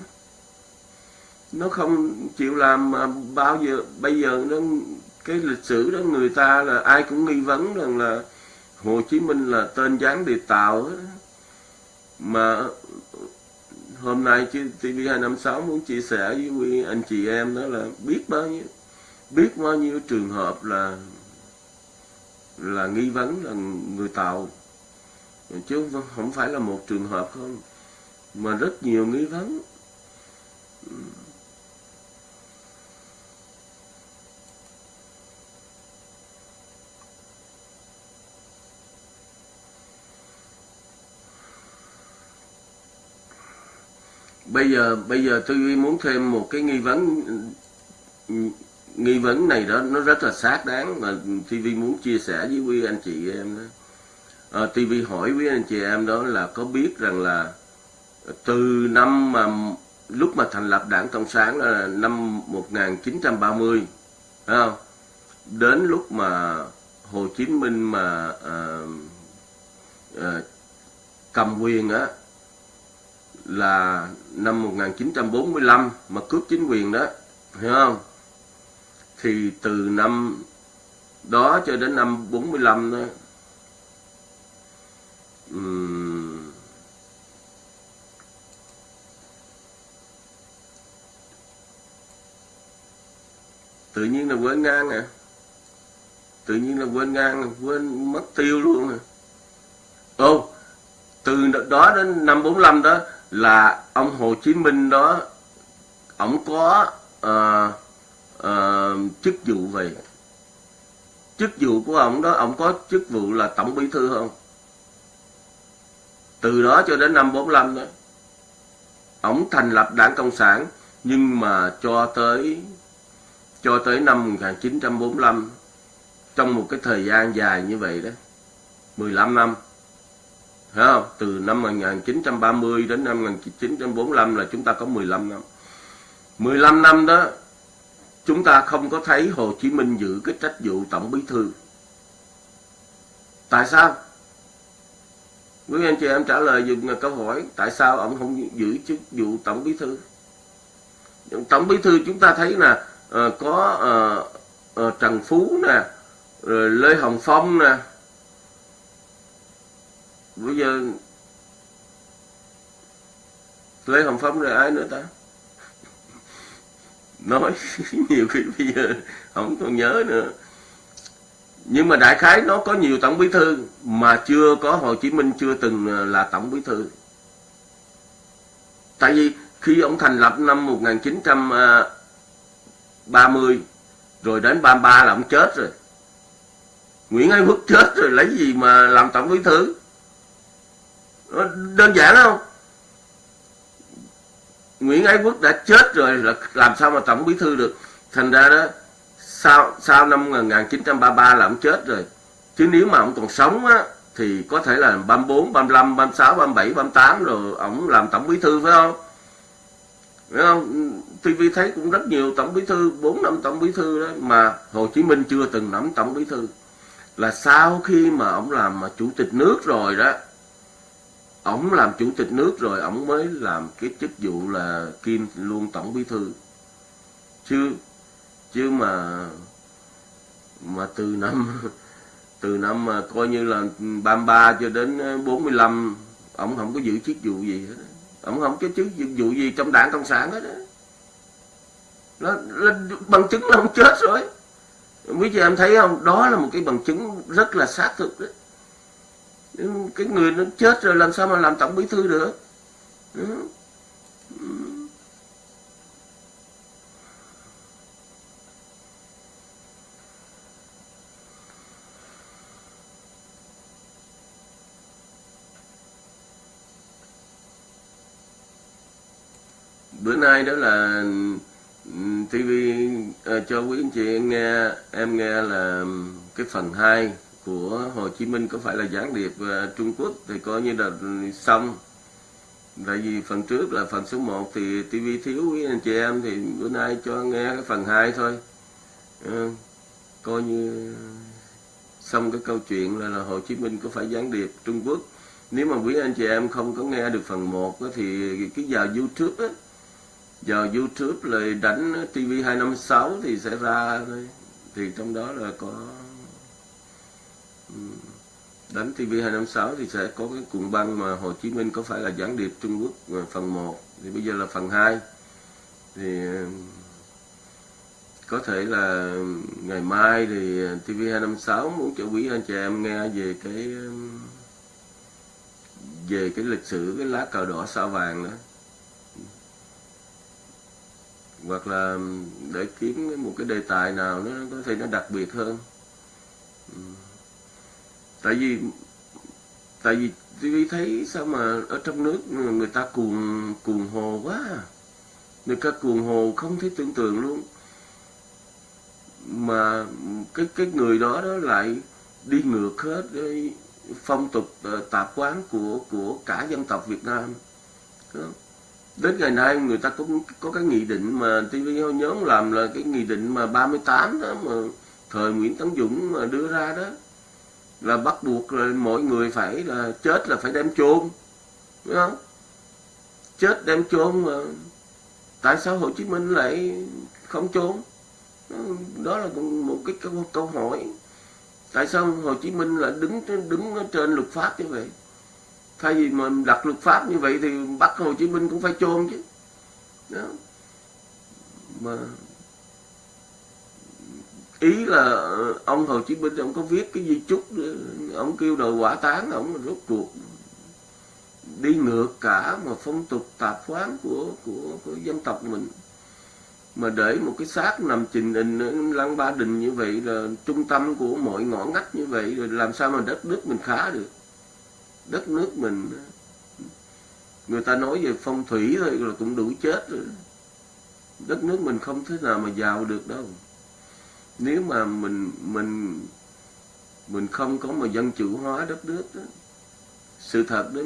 Nó không chịu làm mà bao giờ bây giờ nó cái lịch sử đó người ta là ai cũng nghi vấn rằng là Hồ Chí Minh là tên gián điệp tàu mà, hôm nay TV256 muốn chia sẻ với quý anh chị em đó là biết bao nhiêu, biết bao nhiêu trường hợp là là nghi vấn là người tàu chứ không phải là một trường hợp không, mà rất nhiều nghi vấn. Bây giờ bây giờ tôi muốn thêm một cái nghi vấn nghi vấn này đó nó rất là xác đáng mà TV muốn chia sẻ với quý anh chị em đó ờ, à, TV hỏi quý anh chị em đó là có biết rằng là từ năm mà lúc mà thành lập đảng Cộng sản là năm 1930 phải không? đến lúc mà Hồ Chí Minh mà à, à, cầm quyền á là năm 1945 mà cướp chính quyền đó hiểu không? Thì từ năm đó cho đến năm 45 đó um, tự nhiên là quên ngang à. Tự nhiên là quên ngang quên mất tiêu luôn à. Ô từ đó đến năm 45 đó là ông Hồ Chí Minh đó ông có uh, uh, chức vụ về chức vụ của ông đó ông có chức vụ là tổng bí thư không? Từ đó cho đến năm 45 đó ông thành lập đảng cộng sản nhưng mà cho tới cho tới năm 1945 trong một cái thời gian dài như vậy đó 15 năm Thấy không? Từ năm 1930 đến năm 1945 là chúng ta có 15 năm. 15 năm đó chúng ta không có thấy Hồ Chí Minh giữ cái trách vụ tổng bí thư. Tại sao? Quý anh chị em trả lời dùm câu hỏi tại sao ông không giữ chức vụ tổng bí thư? Tổng bí thư chúng ta thấy là uh, ờ, có uh, uh, Trần Phú nè, rồi Lê Hồng Phong nè, bây giờ Lê Hồng Phong rồi ai nữa ta. Nói nhiều khi bây giờ không còn nhớ nữa. Nhưng mà đại khái nó có nhiều tổng bí thư mà chưa có Hồ Chí Minh chưa từng à, là tổng bí thư. Tại vì khi ông thành lập năm 1930 à, rồi đến 33 là ông chết rồi. Nguyễn Ái Quốc chết rồi, lấy gì mà làm tổng bí thư? Ờ, đơn giản không Nguyễn Ái Quốc đã chết rồi là làm sao mà tổng bí thư được thành ra đó sau sau năm 1933 là ông chết rồi chứ nếu mà ông còn sống á thì có thể là 34, 35, 36, 37, 38 rồi ông làm tổng bí thư phải không? Phải không? TV thấy cũng rất nhiều tổng bí thư, 4 năm tổng bí thư đó mà Hồ Chí Minh chưa từng nắm tổng bí thư. Là sau khi mà ông làm mà chủ tịch nước rồi đó, ổng làm chủ tịch nước rồi ổng mới làm cái chức vụ là kim luôn tổng bí thư. Chứ chứ mà mà từ năm từ năm mà coi như là 33 cho đến 45 ổng không có giữ chức vụ gì hết ổng không có chức vụ gì trong đảng cộng sản hết đó. Nó, là bằng chứng là ông chết rồi quý chị em thấy không đó là một cái bằng chứng rất là xác thực đấy Ừ, cái người nó chết rồi làm sao mà làm tổng bí thư được? Ừ. Ừ. Bữa nay đó là TV à, ờ, cho quý anh chị nghe em nghe là cái phần 2 của Hồ Chí Minh có phải là gián điệp uh, Trung Quốc thì coi như là xong. Tại vì phần trước là phần số 1 thì TV thiếu quý anh chị em thì bữa nay cho nghe cái phần 2 thôi. Uh, coi như xong cái câu chuyện là, là Hồ Chí Minh có phải gián điệp Trung Quốc. Nếu mà quý anh chị em không có nghe được phần 1 đó, thì cái vào YouTube á giờ YouTube lại đánh TV256 thì sẽ ra thôi. Thì trong đó là có đánh TV256 thì sẽ có cái cuộn băng mà Hồ Chí Minh có phải là gián điệp Trung Quốc ờ, phần 1 thì bây giờ là phần 2 thì có thể là ngày mai thì ờ, TV256 muốn cho quý anh chị em nghe về cái về cái lịch sử cái lá cờ đỏ sao vàng đó. Hoặc là để kiếm một cái đề tài nào nó có thể nó đặc biệt hơn. Ừ tại vì tại vì tôi thấy sao mà ở trong nước người ta cuồng cuồng hồ quá à. người ta cuồng hồ không thể tưởng tượng luôn. Mà cái cái người đó đó lại đi ngược hết cái phong tục ờ, tạp quán của của cả dân tộc Việt Nam. Đến ngày nay người ta cũng có cái nghị định mà TV nhóm làm là cái nghị định mà 38 đó mà thời Nguyễn Tấn Dũng mà đưa ra đó là bắt buộc là mọi người phải là chết là phải đem chôn đúng không? Chết đem chôn mà tại sao Hồ Chí Minh lại không chôn? Đó là một cái câu, câu hỏi. Tại sao Hồ Chí Minh lại đứng đứng trên luật pháp như vậy? Thay vì mà đặt luật pháp như vậy thì bắt Hồ Chí Minh cũng phải chôn chứ. Đó. mà ý là ờ, ông Hồ Chí Minh ông có viết cái di chúc ờ, ông kêu đòi quả tán ông rốt cuộc đi ngược cả mà phong tục tạp khoán của, của của dân tộc mình. Mà để một cái xác nằm trình hình lăng ba đình như vậy là trung tâm của mọi ngõ ngách như vậy rồi làm sao mà đất nước mình khá được? Đất nước mình người ta nói về phong thủy thôi là cũng đủ chết rồi. Đất nước mình không thế nào mà giàu được đâu nếu mà mình mình mình không có mà dân chủ hóa đất nước đó. sự thật đó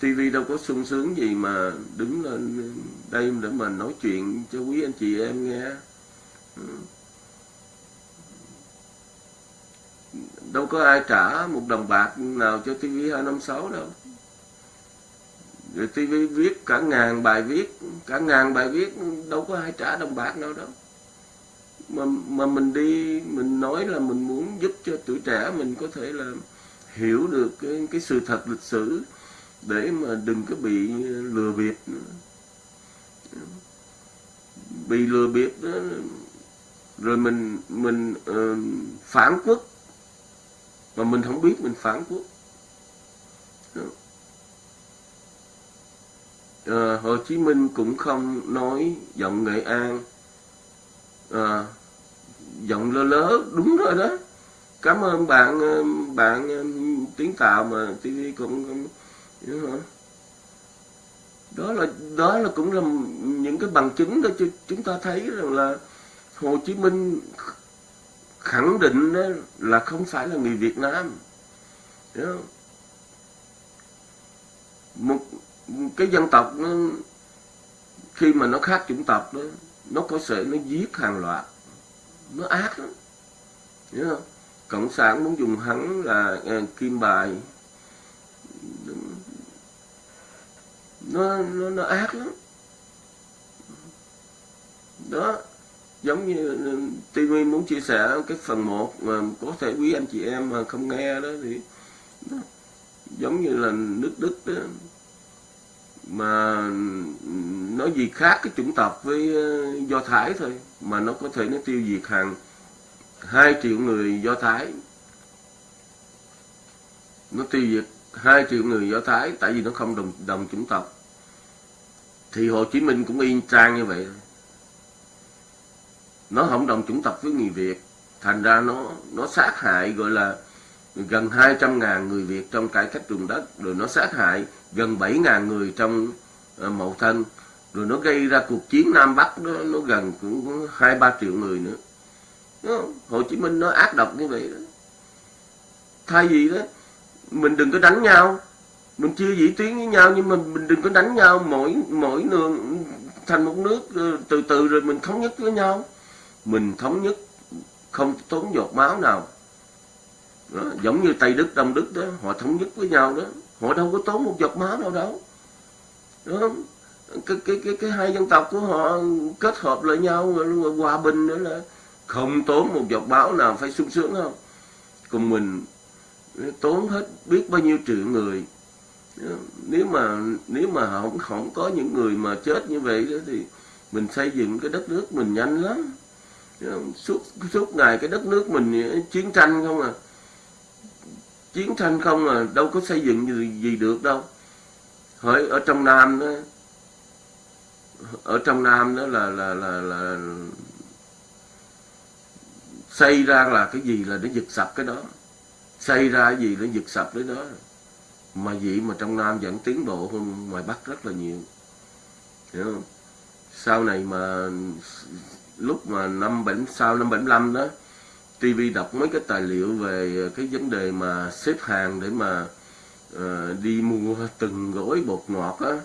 TV đâu có sung sướng gì mà đứng lên đây để mà nói chuyện cho quý anh chị em nghe đâu có ai trả một đồng bạc nào cho TV256 đâu rồi TV viết cả ngàn bài viết, cả ngàn bài viết, đâu có ai trả đồng bạc nào đâu mà mà mình đi mình nói là mình muốn giúp cho tuổi trẻ mình có thể là hiểu được cái cái sự thật lịch sử để mà đừng có bị lừa bịp bị lừa bịp đó rồi mình mình uh, phản quốc. Mà mình không biết mình phản quốc. À, Hồ Chí Minh cũng không nói giọng Nghệ An. À, giọng lơ lớ, đúng rồi đó. Cảm ơn bạn ờ, bạn ờ, tiếng tạo mà TV cũng đó là đó là cũng là những cái bằng chứng đó cho chúng ta thấy rằng là Hồ Chí Minh khẳng định đó là không phải là người Việt Nam. Không? một, cái dân tộc nó, khi mà nó khác chủng tộc đó, nó có thể nó giết hàng loạt nó ác lắm. Hiểu không? Cộng sản muốn dùng hắn là uh, kim bài. Nó nó nó ác lắm. Đó. Giống như ừ, TV muốn chia sẻ cái phần 1 mà có thể quý anh chị em mà không nghe đó thì đó, giống như là nước Đức đó. Mà ừ, nói gì khác cái chủng tộc với ờ, Do Thái thôi mà nó có thể nó tiêu diệt hàng 2 triệu người Do Thái. Nó tiêu diệt 2 triệu người Do Thái tại vì nó không đồng đồng chủng tộc. Thì Hồ Chí Minh cũng y trang như vậy. Nó không đồng chủng tộc với người Việt. Thành ra nó nó sát hại gọi là gần 200 ngàn người Việt trong cải cách ruộng đất rồi nó sát hại gần 7 ngàn người trong uh, mậu thân rồi nó gây ra cuộc chiến Nam Bắc đó, nó gần cũng hai ba triệu người nữa. Đó, Hồ Chí Minh nó ác độc như vậy đó. Thay vì đó mình đừng có đánh nhau. Mình chia dĩ tuyến với nhau nhưng mà mình đừng có đánh nhau. Mỗi mỗi đường thành một nước ờ, từ từ rồi mình thống nhất với nhau. Mình thống nhất không tốn giọt máu nào. Đó, giống như Tây Đức Đông Đức đó họ thống nhất với nhau đó. Họ đâu có tốn một giọt máu nào đâu. Đúng không? Cái cái cái cái hai dân tộc của họ kết hợp lại nhau hòa bình nữa là không tốn một giọt máu nào phải sung sướng không? Cùng mình tốn hết biết bao nhiêu triệu người. Nếu mà nếu mà không không có những người mà chết như vậy đó thì mình xây dựng cái đất nước mình nhanh lắm. Suốt suốt ngày cái đất nước mình chiến tranh không à. Chiến tranh không à đâu có xây dựng gì, gì được đâu. Hỏi ở trong nam đó ở trong nam đó là là là là xây ra là cái gì là nó giật sập cái đó. Xây ra cái gì nó giật sập cái đó. Mà vậy mà trong nam vẫn tiến bộ hơn ngoài bắc rất là nhiều. Hiểu không? Sau này mà lúc mà năm bảy sau năm bảy năm đó TV đọc mấy cái tài liệu về cái vấn đề mà xếp hàng để mà uh, đi mua từng gói bột ngọt á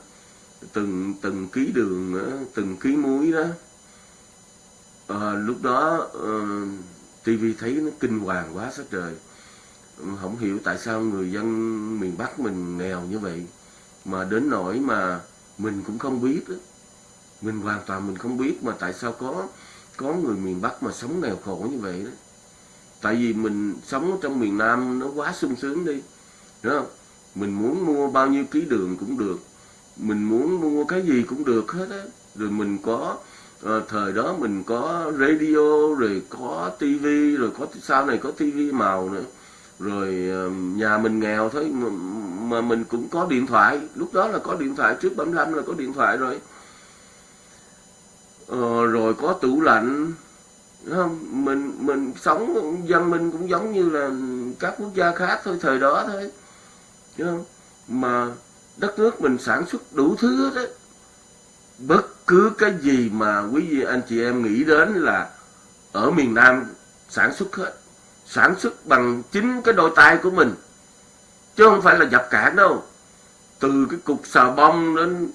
từng từng ký đường á, từng ký muối đó. À, lúc đó ờ, uh, TV thấy nó kinh hoàng quá sát trời. Không hiểu tại sao người dân miền Bắc mình nghèo như vậy mà đến nỗi mà mình cũng không biết đó. mình hoàn toàn mình không biết mà tại sao có có người miền Bắc mà sống nghèo khổ như vậy đó. Tại vì mình sống trong miền Nam nó quá sung sướng đi đúng không? Mình muốn mua bao nhiêu ký đường cũng được mình muốn mua cái gì cũng được hết á. Rồi mình có à, thời đó mình có radio rồi có tivi rồi có sau này có tivi màu nữa. Rồi ờ, nhà mình nghèo thôi mà, mà mình cũng có điện thoại. Lúc đó là có điện thoại trước 75 là có điện thoại rồi. Ờ, rồi có tủ lạnh. Không? Mình mình sống dân mình cũng giống như là các quốc gia khác thôi thời đó thôi. Không? mà đất nước mình sản xuất đủ thứ hết đấy bất cứ cái gì mà quý vị anh chị em nghĩ đến là ở miền Nam sản xuất hết, sản xuất bằng chính cái đôi tay của mình, chứ không phải là dập cản đâu. Từ cái cục xà bông đến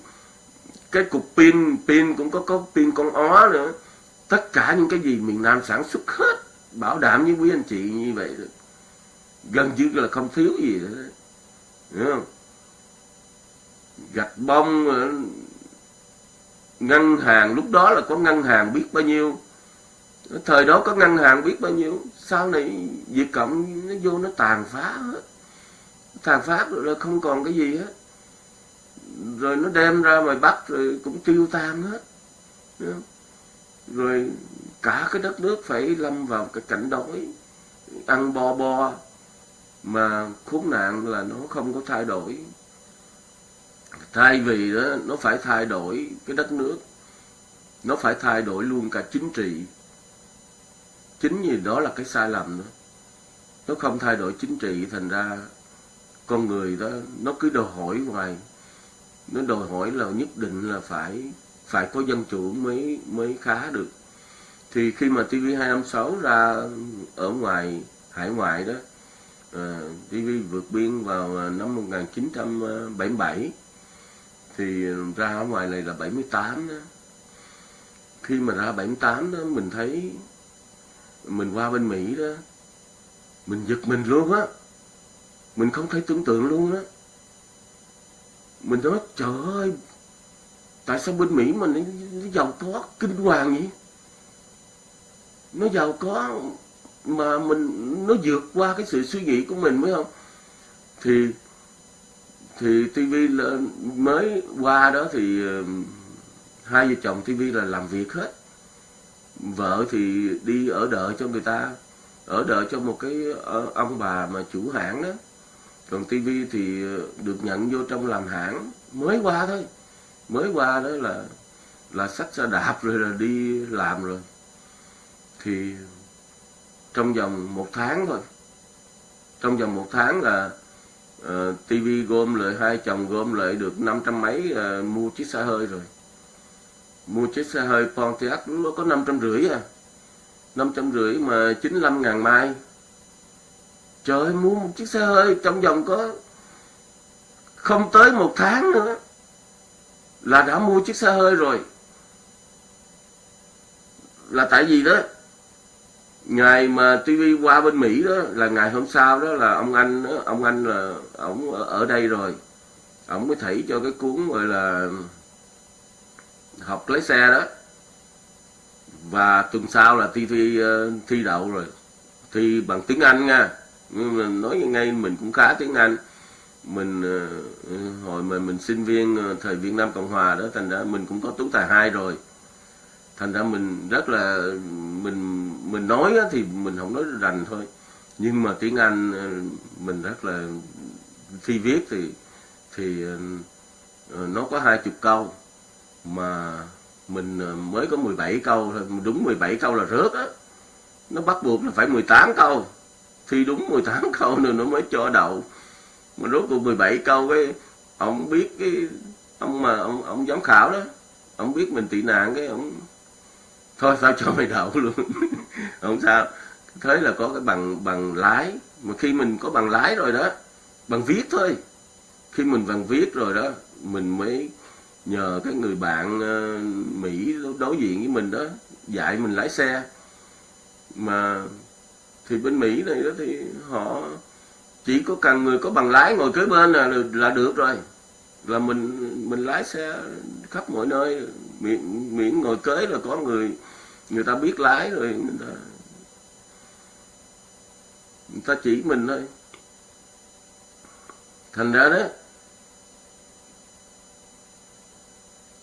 cái cục pin pin cũng có có pin con ó nữa. Tất cả những cái gì miền Nam sản xuất hết, bảo đảm với quý anh chị như vậy gần như là không thiếu gì nữa đúng không? Gạch bông ờ, ngân hàng, lúc đó là có ngân hàng biết bao nhiêu. Thời đó có ngân hàng biết bao nhiêu. Sau này Việt Cộng nó vô nó tàn phá hết. Tàn phá rồi là không còn cái gì hết. Rồi nó đem ra ngoài Bắc rồi cũng tiêu tan hết. Rồi cả cái đất nước phải lâm vào cái cảnh đói, ăn bo bo mà khốn nạn là nó không có thay đổi thay vì đó, nó phải thay đổi cái đất nước. Nó phải thay đổi luôn cả chính trị. Chính vì đó là cái sai lầm đó. Nó không thay đổi chính trị, thành ra con người đó, nó cứ đòi hỏi hoài. Nó đòi hỏi là nhất định là phải phải có dân chủ mới mới khá được. Thì khi mà TV256 ra ở ngoài, hải ngoại đó ờ, TV vượt biên vào năm 1977 thì ờ, ra ở ngoài này là 78 đó. Khi mà ra 78 đó mình thấy mình qua bên Mỹ đó mình giật mình luôn á. Mình không thể tưởng tượng luôn á. Mình nói trời ơi tại sao bên Mỹ mà nó, nó giàu có kinh hoàng vậy? Nó giàu có mà mình nó vượt qua cái sự suy nghĩ của mình phải không? Thì thì TV mới qua đó thì hai vợ chồng TV là làm việc hết. Vợ thì đi ở đợi cho người ta, ở đợi cho một cái ờ, ông bà mà chủ hãng đó. Còn TV thì được nhận vô trong làm hãng. Mới qua thôi. Mới qua đó là là sách xe đạp rồi là đi làm rồi. Thì trong vòng một tháng thôi. Trong vòng một tháng là Ờ, uh, TV gom lại hai chồng gom lại được năm trăm mấy uh, mua chiếc xe hơi rồi. Mua chiếc xe hơi Pontiac nó có năm trăm rưỡi à. Năm trăm rưỡi mà chín mươi lăm ngàn mai. Trời ơi mua một chiếc xe hơi trong vòng có không tới một tháng nữa là đã mua chiếc xe hơi rồi. Là tại vì đó ngày mà TV qua bên Mỹ đó là ngày hôm sau đó là ông anh đó, ông anh là ổng ở đây rồi. Ổng mới thảy cho cái cuốn gọi là học lái xe đó. Và tuần sau là thi thi ờ, thi đậu rồi. Thi bằng tiếng Anh nha. Nhưng mà nói ngay mình cũng khá tiếng Anh. Mình ờ, ừ, hồi mà mình sinh viên ờ, thời Việt Nam Cộng Hòa đó thành ra mình cũng có tú tài hai rồi. Thành ra mình rất là mình mình nói thì mình không nói rành thôi. Nhưng mà tiếng Anh ờ, mình rất là, khi viết thì thì ờ, ờ, nó có hai chục câu. Mà mình mới có 17 câu thôi. Đúng 17 câu là rớt á. Nó bắt buộc là phải 18 câu. Thi đúng 18 câu nữa nó mới cho đậu. Mà rốt cuộc 17 câu cái, ông biết cái, ông mà, ông ông giám khảo đó, ông biết mình tị nạn cái, ông, thôi sao cho mày đậu luôn. không sao. Thế là có cái bằng bằng lái. Mà khi mình có bằng lái rồi đó bằng viết thôi. Khi mình bằng viết rồi đó mình mới nhờ cái người bạn ờ, Mỹ đối diện với mình đó dạy mình lái xe. Mà thì bên Mỹ này đó thì họ chỉ có cần người có bằng lái ngồi kế bên là là được rồi. Là mình mình lái xe khắp mọi nơi miễn, miễn ngồi kế là có người người ta biết lái rồi, người ta người ta chỉ mình thôi. Thành ra đó,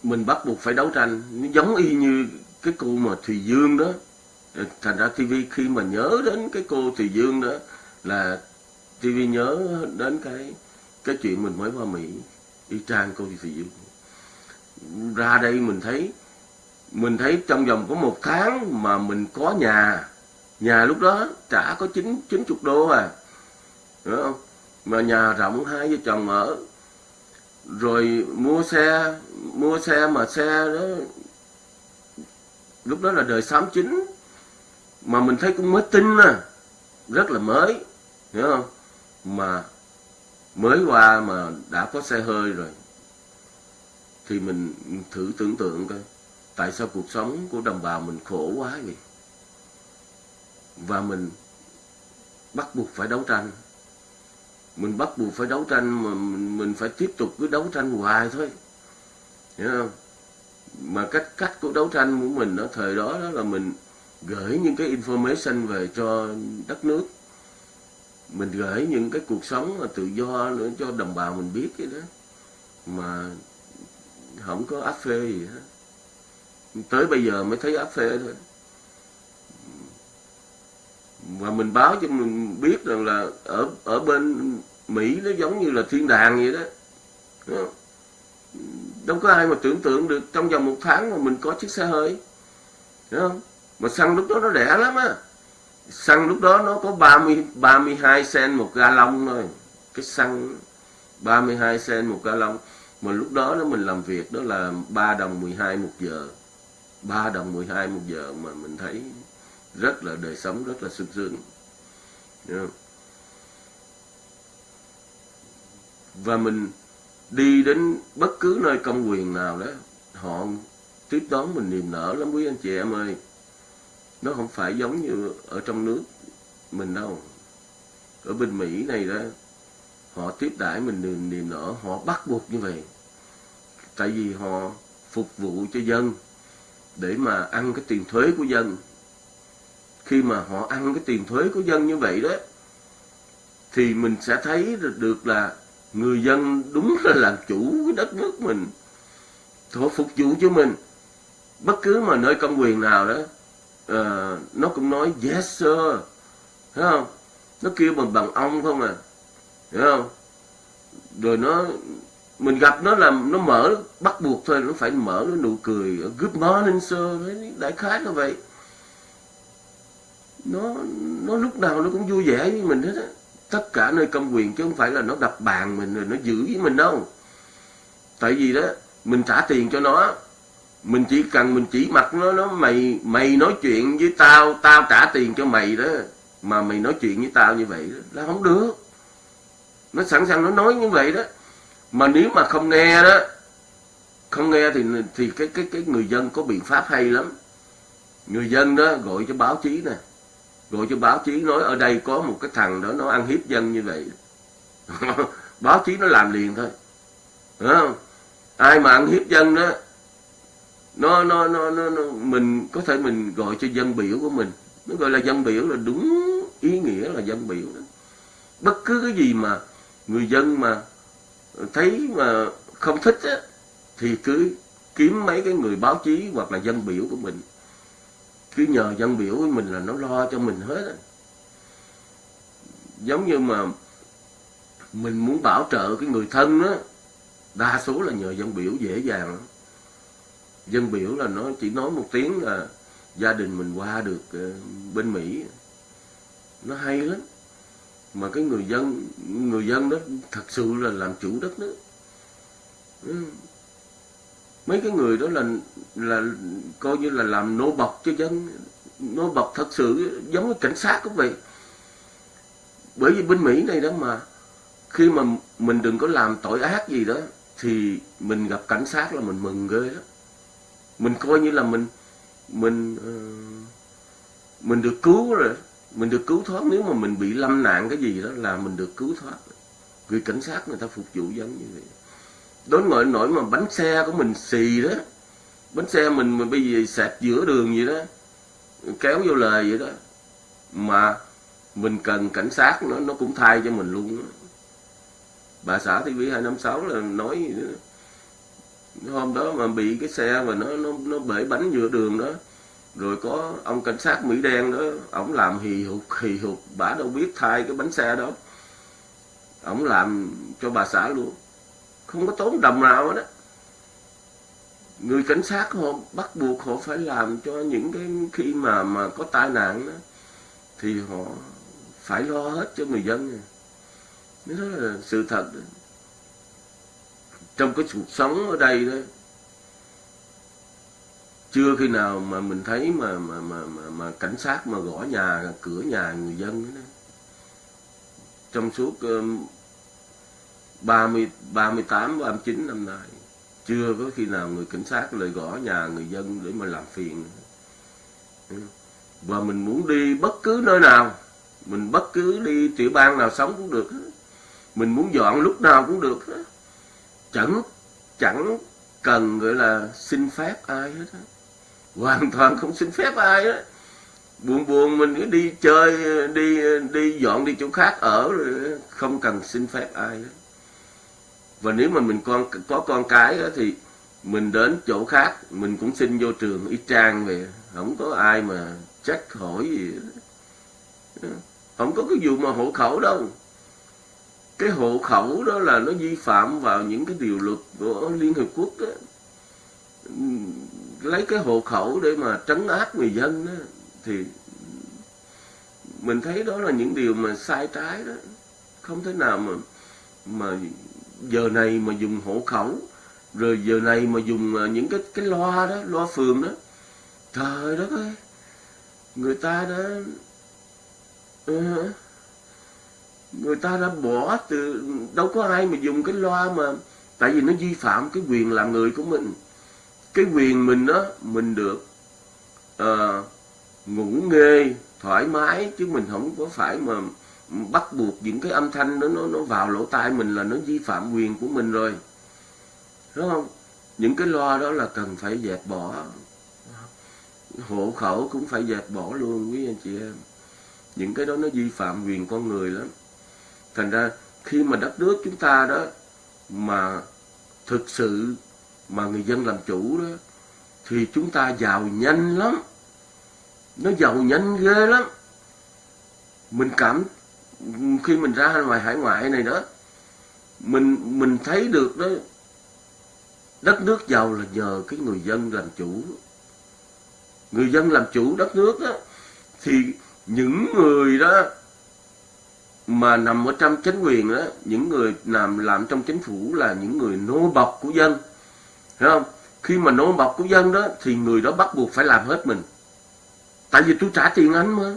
mình bắt buộc phải đấu tranh. Nó giống y như cái cô mà Thùy Dương đó. Thành ra TV khi mà nhớ đến cái cô Thùy Dương đó là TV nhớ đến cái cái chuyện mình mới qua Mỹ đi trang cô Thùy Dương. Ra đây mình thấy mình thấy trong vòng có một tháng mà mình có nhà nhà lúc đó trả có chín chín chục đô à. Hiểu không? Mà nhà rộng hai vợ chồng ở. Rồi mua xe mua xe mà xe đó, lúc đó là đời 69 mà mình thấy cũng mới tinh à rất là mới, hiểu không? Mà mới qua mà đã có xe hơi rồi. Thì mình thử tưởng tượng coi tại sao cuộc sống của đồng bào mình khổ quá vậy? Và mình bắt buộc phải đấu tranh. Mình bắt buộc phải đấu tranh mà mình, mình phải tiếp tục cứ đấu tranh hoài thôi. Hiểu không? Mà cách cách của đấu tranh của mình ở thời đó đó là mình gửi những cái information về cho đất nước. Mình gửi những cái cuộc sống mà tự do nữa cho đồng bào mình biết cái đó. Mà không có áp phê gì hết tới bây giờ mới thấy áp phê thôi. Và mình báo cho mình biết rằng là ở ở bên Mỹ nó giống như là thiên đàng vậy đó. Đâu có ai mà tưởng tượng được trong vòng một tháng mà mình có chiếc xe hơi. Đúng không? Mà xăng lúc đó nó rẻ lắm á. Xăng lúc đó nó có 30 32 sen một ga lông thôi. Cái xăng 32 sen một ga lông mà lúc đó đó mình làm việc đó là 3 đồng 12 một giờ. 3 đồng 12 một giờ mà mình thấy rất là đời sống rất là sung sướng. Yeah. và mình đi đến bất cứ nơi công quyền nào đó họ tiếp đón mình niềm nở lắm quý anh chị em ơi. Nó không phải giống như ở trong nước mình đâu. Ở bên Mỹ này đó họ tiếp đãi mình niềm, niềm nở họ bắt buộc như vậy. Tại vì họ phục vụ cho dân để mà ăn cái tiền thuế của dân. Khi mà họ ăn cái tiền thuế của dân như vậy đó thì mình sẽ thấy được là người dân đúng là làm chủ cái đất nước mình họ phục vụ cho mình. Bất cứ mà nơi công quyền nào đó uh, nó cũng nói yes sir. Thấy không? Nó kêu bằng bằng ông không à. Hiểu không? Rồi nó mình gặp nó làm nó mở bắt buộc thôi nó phải mở nó nụ cười good morning sir. Đại khái là vậy. Nó nó lúc nào nó cũng vui vẻ với mình hết á. Tất cả nơi công quyền chứ không phải là nó đập bàn mình rồi nó giữ với mình đâu. Tại vì đó mình trả tiền cho nó mình chỉ cần mình chỉ mặt nó nó mày mày nói chuyện với tao tao trả tiền cho mày đó. Mà mày nói chuyện với tao như vậy đó, là không được. Nó sẵn sàng nó nói như vậy đó mà nếu mà không nghe đó không nghe thì thì cái cái cái người dân có biện pháp hay lắm. Người dân đó gọi cho báo chí nè gọi cho báo chí nói ở đây có một cái thằng đó nó ăn hiếp dân như vậy. Báo chí nó làm liền thôi. Đúng không? Ai mà ăn hiếp dân đó nó, nó nó nó nó mình có thể mình gọi cho dân biểu của mình. Nó gọi là dân biểu là đúng ý nghĩa là dân biểu đó. Bất cứ cái gì mà người dân mà thấy mà không thích á, thì cứ kiếm mấy cái người báo chí hoặc là dân biểu của mình. Cứ nhờ dân biểu của mình là nó lo cho mình hết á. giống như mà mình muốn bảo trợ cái người thân á đa số là nhờ dân biểu dễ dàng. Lắm dân biểu là nó chỉ nói một tiếng là gia đình mình qua được ờ, bên Mỹ. Nó hay lắm mà cái người dân người dân đó thật sự là làm chủ đất nước ừ. mấy cái người đó là là coi như là làm nô bọc cho dân. Nô bọc thật sự giống như cảnh sát cũng vậy. Bởi vì bên Mỹ này đó mà khi mà mình đừng có làm tội ác gì đó thì mình gặp cảnh sát là mình mừng ghê đó mình coi như là mình mình uh, mình được cứu rồi mình được cứu thoát, nếu mà mình bị lâm nạn cái gì đó là mình được cứu thoát. Người cảnh sát người ta phục vụ dân như vậy. Đối ngoại nổi mà bánh xe của mình xì đó. Bánh xe mình mà bây giờ sạc giữa đường vậy đó. Kéo vô lời vậy đó. Mà mình cần cảnh sát nó nó cũng thay cho mình luôn đó. bà xã TV 256 là nói hôm đó mà bị cái xe mà nó nó nó bể bánh giữa đường đó rồi có ông cảnh sát mỹ đen đó ổng làm hì hụt hì hụt bả đâu biết thay cái bánh xe đó. Ổng làm cho bà xã luôn. Không có tốn đồng nào đó người cảnh sát họ bắt buộc họ phải làm cho những cái khi mà mà có tai nạn đó, thì họ phải lo hết cho người dân. Đó là sự thật đó. trong cái cuộc sống ở đây đó chưa khi nào mà mình thấy mà mà mà mà, mà cảnh sát mà gõ nhà cửa nhà người dân đó. trong suốt ba mươi ba mươi tám ba mươi chín năm nay chưa có khi nào người cảnh sát lại gõ nhà người dân để mà làm phiền. Và mình muốn đi bất cứ nơi nào mình bất cứ đi tiểu bang nào sống cũng được mình muốn dọn lúc nào cũng được chẳng chẳng cần gọi là xin phép ai hết á hoàn toàn không xin phép ai đó buồn buồn mình cứ đi chơi đi đi dọn đi chỗ khác ở rồi không cần xin phép ai đó. và nếu mà mình con có con cái đó, thì mình đến chỗ khác mình cũng xin vô trường y trang về. Không có ai mà trách hỏi gì không có cái vụ mà hộ khẩu đâu. Cái hộ khẩu đó là nó vi phạm vào những cái điều luật của liên hiệp quốc đó lấy cái hộ khẩu để mà trấn áp người dân đó, thì mình thấy đó là những điều mà sai trái đó. Không thể nào mà mà giờ này mà dùng hộ khẩu rồi giờ này mà dùng à, những cái cái loa đó loa phường đó. Trời đất ơi người ta đã ờ, người ta đã bỏ từ đâu có ai mà dùng cái loa mà tại vì nó vi phạm cái quyền làm người của mình cái quyền mình đó mình được uh, ngủ nghê thoải mái chứ mình không có phải mà bắt buộc những cái âm thanh đó nó nó vào lỗ tai mình là nó vi phạm quyền của mình rồi. Đúng không? Những cái loa đó là cần phải dẹp bỏ. Hộ khẩu cũng phải dẹp bỏ luôn quý anh chị em. Những cái đó nó vi phạm quyền con người lắm. Thành ra khi mà đất nước chúng ta đó mà thực sự mà người dân làm chủ đó, thì chúng ta giàu nhanh lắm. Nó giàu nhanh ghê lắm. Mình cảm, khi mình ra ngoài hải ngoại này đó, mình mình thấy được đó, đất nước giàu là nhờ cái người dân làm chủ. Người dân làm chủ đất nước đó, thì những người đó mà nằm ở trong chính quyền đó, những người làm làm trong chính phủ là những người nô bọc của dân hiểu không? Khi mà nô bọc của dân đó, thì người đó bắt buộc phải làm hết mình. Tại vì tôi trả tiền anh mà.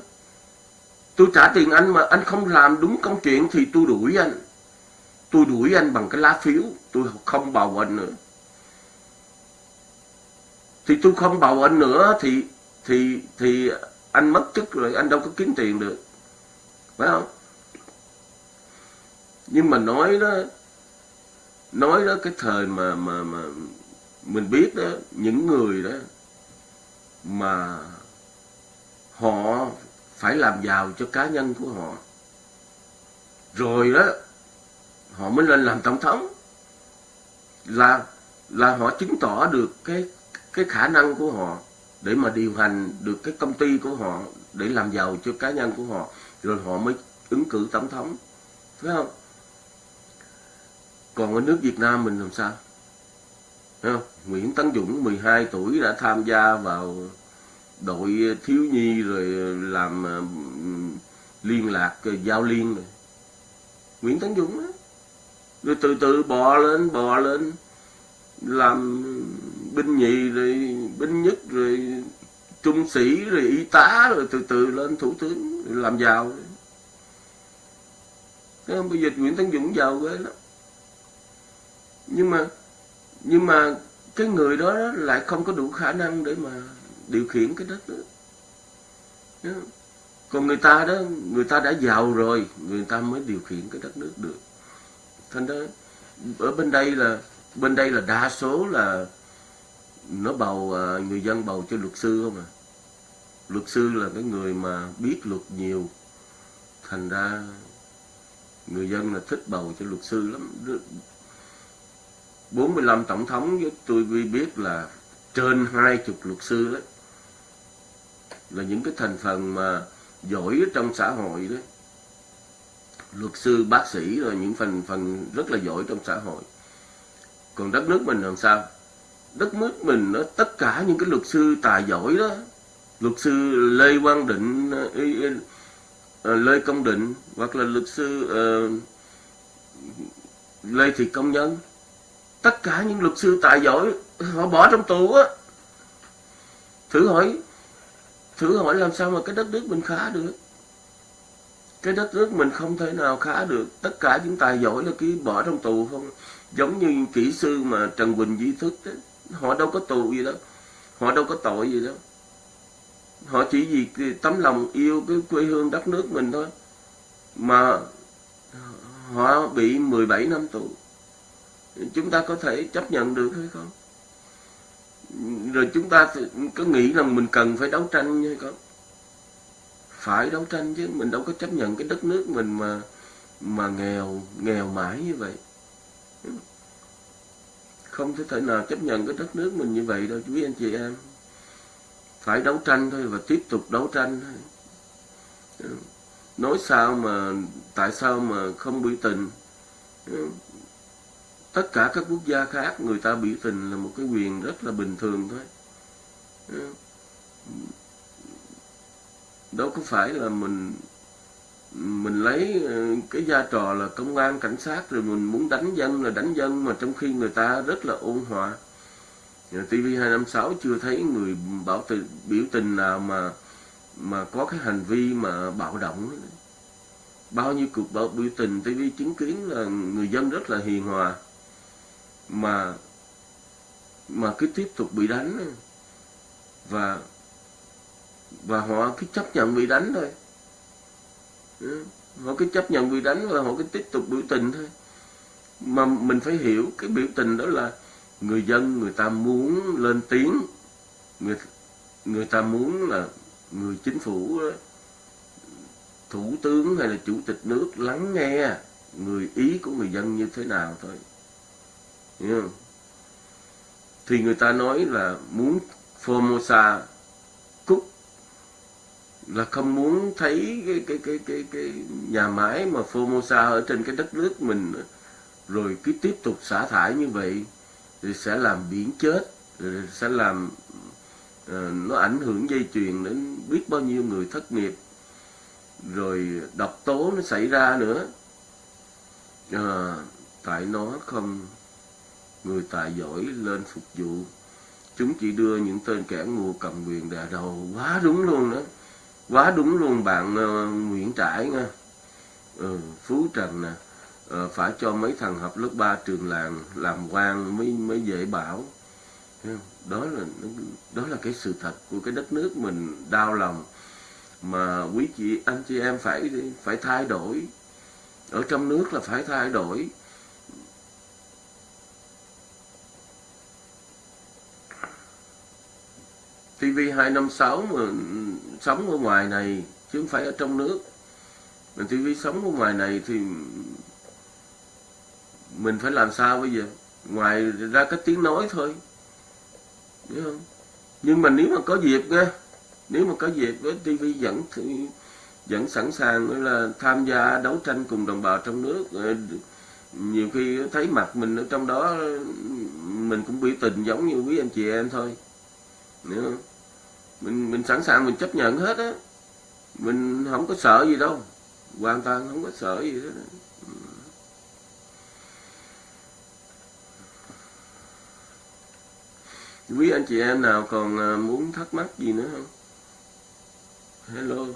Tôi trả tiền anh mà anh không làm đúng công chuyện thì tôi đuổi anh. Tôi đuổi anh bằng cái lá phiếu, tôi không bầu anh nữa. Thì tôi không bầu anh nữa thì thì thì anh mất chức rồi, anh đâu có kiếm tiền được. Phải không? Nhưng mà nói đó nói đó cái thời mà mà mà mình biết đó, những người đó mà họ phải làm giàu cho cá nhân của họ. Rồi đó, họ mới lên làm tổng thống. Là là họ chứng tỏ được cái cái khả năng của họ để mà điều hành được cái công ty của họ để làm giàu cho cá nhân của họ. Rồi họ mới ứng cử tổng thống, phải không? Còn ở nước Việt Nam mình làm sao? Thấy không? Nguyễn Tấn Dũng 12 tuổi, đã tham gia vào đội thiếu nhi rồi làm ờ, liên lạc ờ, giao liên rồi Nguyễn Tấn Dũng đó. rồi từ từ bò lên bò lên, làm binh nhì rồi binh nhất rồi trung sĩ rồi y tá rồi từ từ lên thủ tướng rồi làm giàu Thấy không? bây giờ Nguyễn Tấn Dũng giàu ghê lắm nhưng mà nhưng mà cái người đó lại không có đủ khả năng để mà điều khiển cái đất đó. Còn người ta đó, người ta đã giàu rồi, người ta mới điều khiển cái đất nước được. Thành đó ở bên đây là, bên đây là đa số là nó bầu à, người dân bầu cho luật sư không à. Luật sư là cái người mà biết luật nhiều. Thành ra, người dân là thích bầu cho luật sư lắm. 45 tổng thống với tôi biết là trên hai chục luật sư đấy là những cái thành phần mà giỏi trong xã hội đấy luật sư bác sĩ rồi những phần phần rất là giỏi trong xã hội. Còn đất nước mình làm sao? Đất nước mình nó tất cả những cái luật sư tài giỏi đó luật sư lê quang định ờ, lê công định hoặc là luật sư uh, lê thị công nhân tất cả những luật sư tài giỏi, họ bỏ trong tù á. Thử hỏi thử hỏi làm sao mà cái đất nước mình khá được? Cái đất nước mình không thể nào khá được. Tất cả những tài giỏi là cứ bỏ trong tù không. Giống như kỹ sư mà trần quỳnh di thức đó. họ đâu có tù gì đâu. Họ đâu có tội gì đâu. Họ chỉ vì tấm lòng yêu cái quê hương đất nước mình thôi. Mà họ bị 17 năm tù chúng ta có thể chấp nhận được hay không? Rồi chúng ta có nghĩ rằng mình cần phải đấu tranh hay không? Phải đấu tranh chứ, mình đâu có chấp nhận cái đất nước mình mà mà nghèo nghèo mãi như vậy. Không thể thể nào chấp nhận cái đất nước mình như vậy đâu quý anh chị em. Phải đấu tranh thôi và tiếp tục đấu tranh thôi. Nói sao mà, tại sao mà không biểu tình? Tất cả các quốc gia khác, người ta biểu tình là một cái quyền rất là bình thường thôi. Ừ. Đâu có phải là mình mình lấy ừ, cái vai trò là công an, cảnh sát, rồi mình muốn đánh dân là đánh dân, mà trong khi người ta rất là ôn hòa. TV 256 chưa thấy người bảo tự, biểu tình nào mà mà có cái hành vi mà bạo động. Bao nhiêu cuộc bạo biểu tình TV chứng kiến là người dân rất là hiền hòa mà mà cứ tiếp tục bị đánh. Và và họ cứ chấp nhận bị đánh thôi. Ừ, họ cứ chấp nhận bị đánh và họ cứ tiếp tục biểu tình thôi. Mà mình phải hiểu cái biểu tình đó là người dân, người ta muốn lên tiếng. Người người ta muốn là người chính phủ, thủ tướng hay là chủ tịch nước lắng nghe người ý của người dân như thế nào thôi hiểu không? thì người ta nói là muốn Formosa cúc là không muốn thấy cái cái cái cái cái nhà máy mà Formosa ở trên cái đất nước mình rồi cứ tiếp tục xả thải như vậy thì sẽ làm biển chết rồi sẽ làm uh, nó ảnh hưởng dây chuyền đến biết bao nhiêu người thất nghiệp. Rồi độc tố nó xảy ra nữa. À, tại nó không người tài giỏi lên phục vụ. Chúng chỉ đưa những tên kẻ ngu cầm quyền đà đầu. Quá đúng luôn đó. Quá đúng luôn bạn uh, Nguyễn Trãi nha. Ừ, Phú Trần nè. Uh, phải cho mấy thằng học lớp 3 trường làng làm quan mới mới dễ bảo. Đó là đó là cái sự thật của cái đất nước mình đau lòng mà quý chị anh chị em phải phải thay đổi. Ở trong nước là phải thay đổi. TV 256 mà sống ở ngoài này, chứ không phải ở trong nước. Mình TV sống ở ngoài này thì mình phải làm sao bây giờ? Ngoài ra cái tiếng nói thôi. Hiểu không? Nhưng mà nếu mà có dịp nha, nếu mà có dịp với TV vẫn vẫn sẵn sàng là tham gia đấu tranh cùng đồng bào trong nước. Ờ, nhiều khi thấy mặt mình ở trong đó, mình cũng biểu tình giống như quý anh chị em thôi. Nữa không? Mình mình sẵn sàng, mình chấp nhận hết á. Mình không có sợ gì đâu. Hoàn toàn không có sợ gì hết ừ. quý anh chị em nào còn à, muốn thắc mắc gì nữa không? Hello.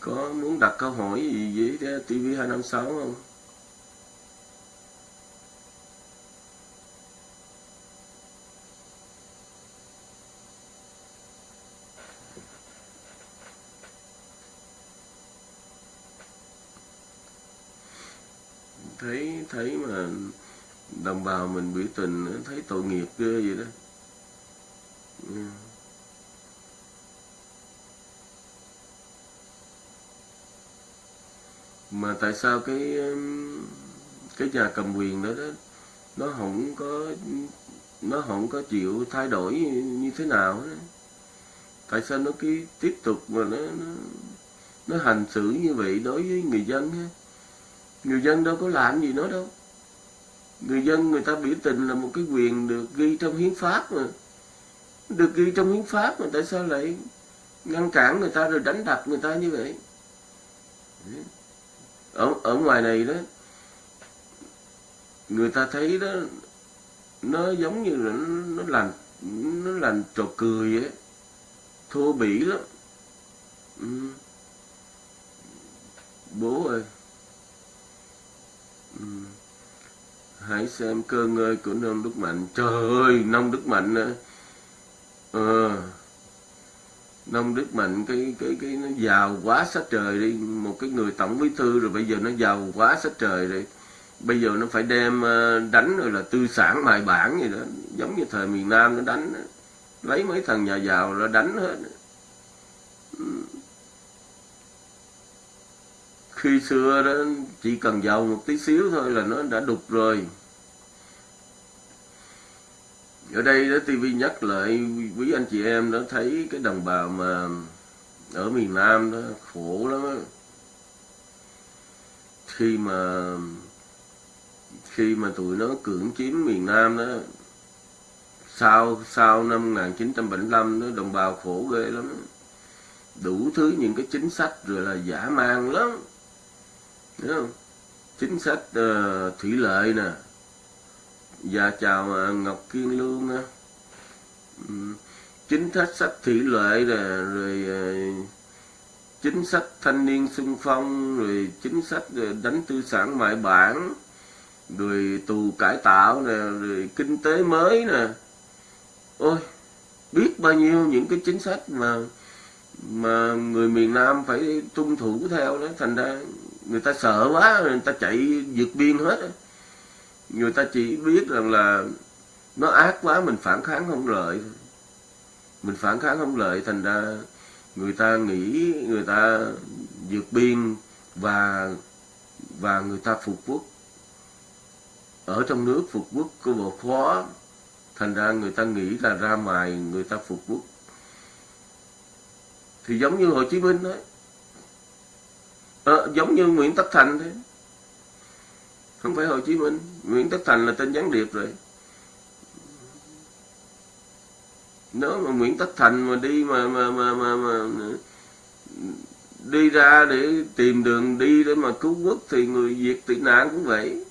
Có muốn đặt câu hỏi gì với TV 256 không? Thấy thấy mà đồng bào mình biểu tình thấy tội nghiệp ghê vậy đó yeah. mà tại sao cái cái nhà cầm quyền đó đó nó không có nó không có chịu thay đổi như thế nào đó. tại sao nó cứ tiếp tục mà nó nó, nó hành xử như vậy đối với người dân ha người dân đâu có làm gì nó đâu. Người dân người ta biểu tình là một cái quyền được ghi trong hiến pháp mà. Được ghi trong hiến pháp mà tại sao lại ngăn cản người ta rồi đánh đập người ta như vậy? Ở ở ngoài này đó người ta thấy đó nó giống như là nó, nó làm nó làm trò cười ấy thô bỉ lắm. Ừ. bố ơi ừ. hãy xem cơ ngơi của nông đức mạnh. Trời ơi nông đức mạnh à, ờ. Nông Đức Mạnh cái cái cái nó giàu quá sát trời đi. Một cái người tổng bí thư rồi bây giờ nó giàu quá sát trời rồi bây giờ nó phải đem ờ, đánh rồi là tư sản mài bản gì đó. Giống như thời miền Nam nó đánh lấy mấy thằng nhà giàu là đánh hết khi xưa đó, chỉ cần giàu một tí xíu thôi là nó đã đục rồi. Ở đây đó TV nhắc lại, quý anh chị em đó thấy cái đồng bào mà ở miền Nam đó, khổ lắm đó. khi mà khi mà tụi nó cưỡng chiếm miền Nam đó, sau sau năm 1975 đó, đồng bào khổ ghê lắm. Đủ thứ những cái chính sách rồi là giả mang lắm. Đúng không? chính sách uh, thủy lợi nè. Và chào uh, ngọc kiên lương nè. Ừ. Chính sách sách thủy lợi nè rồi uh, chính sách thanh niên xung phong rồi chính sách đánh tư sản ngoại bản rồi tù cải tạo nè rồi kinh tế mới nè. Ôi biết bao nhiêu những cái chính sách mà mà người miền Nam phải tuân thủ theo đó thành ra người ta sợ quá, người ta chạy vượt biên hết. Người ta chỉ biết rằng là nó ác quá, mình phản kháng không lợi. Mình phản kháng không lợi, thành ra người ta nghĩ người ta vượt biên và và người ta phục quốc. Ở trong nước phục quốc có bộ khó thành ra người ta nghĩ là ra ngoài người ta phục quốc. Thì giống như Hồ Chí Minh đấy à, giống như Nguyễn Tất Thành thế. Không phải Hồ Chí Minh. Nguyễn Tất Thành là tên gián điệp rồi. Nếu mà Nguyễn Tất Thành mà đi mà mà mà mà, mà đi ra để tìm đường đi để mà cứu quốc thì người Việt tị nạn cũng vậy.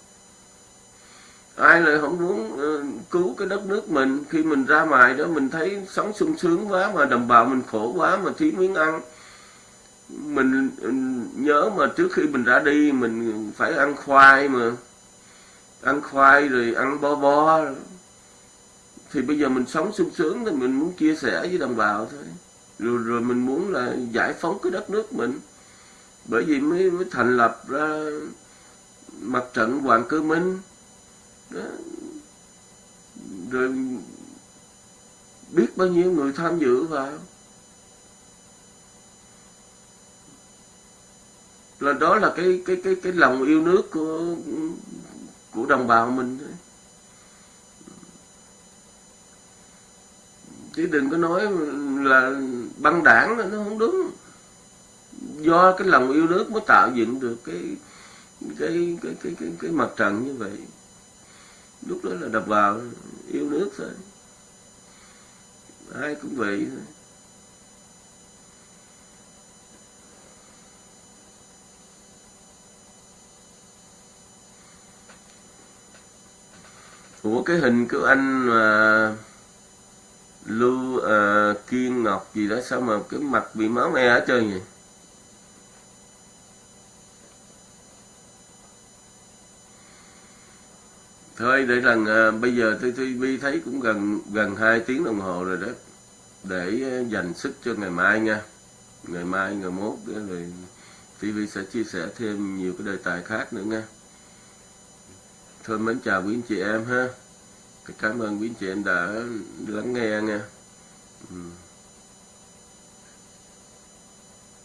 Ai lại không muốn uh, cứu cái đất nước mình? Khi mình ra ngoài đó mình thấy sống sung sướng quá mà đồng bào mình khổ quá mà thiếu miếng ăn mình nhớ mà trước khi mình ra đi mình phải ăn khoai mà. Ăn khoai rồi ăn bo bo thì bây giờ mình sống sung sướng thì mình muốn chia sẻ với đồng bào thôi. Rồi rồi mình muốn là giải phóng cái đất nước mình. Bởi vì mới mới thành lập ra mặt trận hoàng cơ minh. Đó. rồi biết bao nhiêu người tham dự vào. Là đó là cái cái cái cái lòng yêu nước của của đồng bào mình chứ đừng có nói là băng đảng nó không đúng. Do cái lòng yêu nước mới tạo dựng được cái cái cái cái cái, cái mặt trận như vậy. Lúc đó là đập vào yêu nước thôi. Ai cũng vậy thôi. Ủa cái hình của anh mà Lưu uh, Kiên Ngọc gì đó sao mà cái mặt bị máu me hết trơn vậy? thôi để rằng à, ờ, bây giờ tôi TV thấy cũng gần gần hai tiếng đồng hồ rồi đó. Để ờ, dành sức cho ngày mai nha. Ngày mai ngày mốt đó rồi TV sẽ chia sẻ thêm nhiều cái đề tài khác nữa nha thân mến chào quý anh chị em ha cảm ơn quý anh chị em đã lắng nghe nha ừ.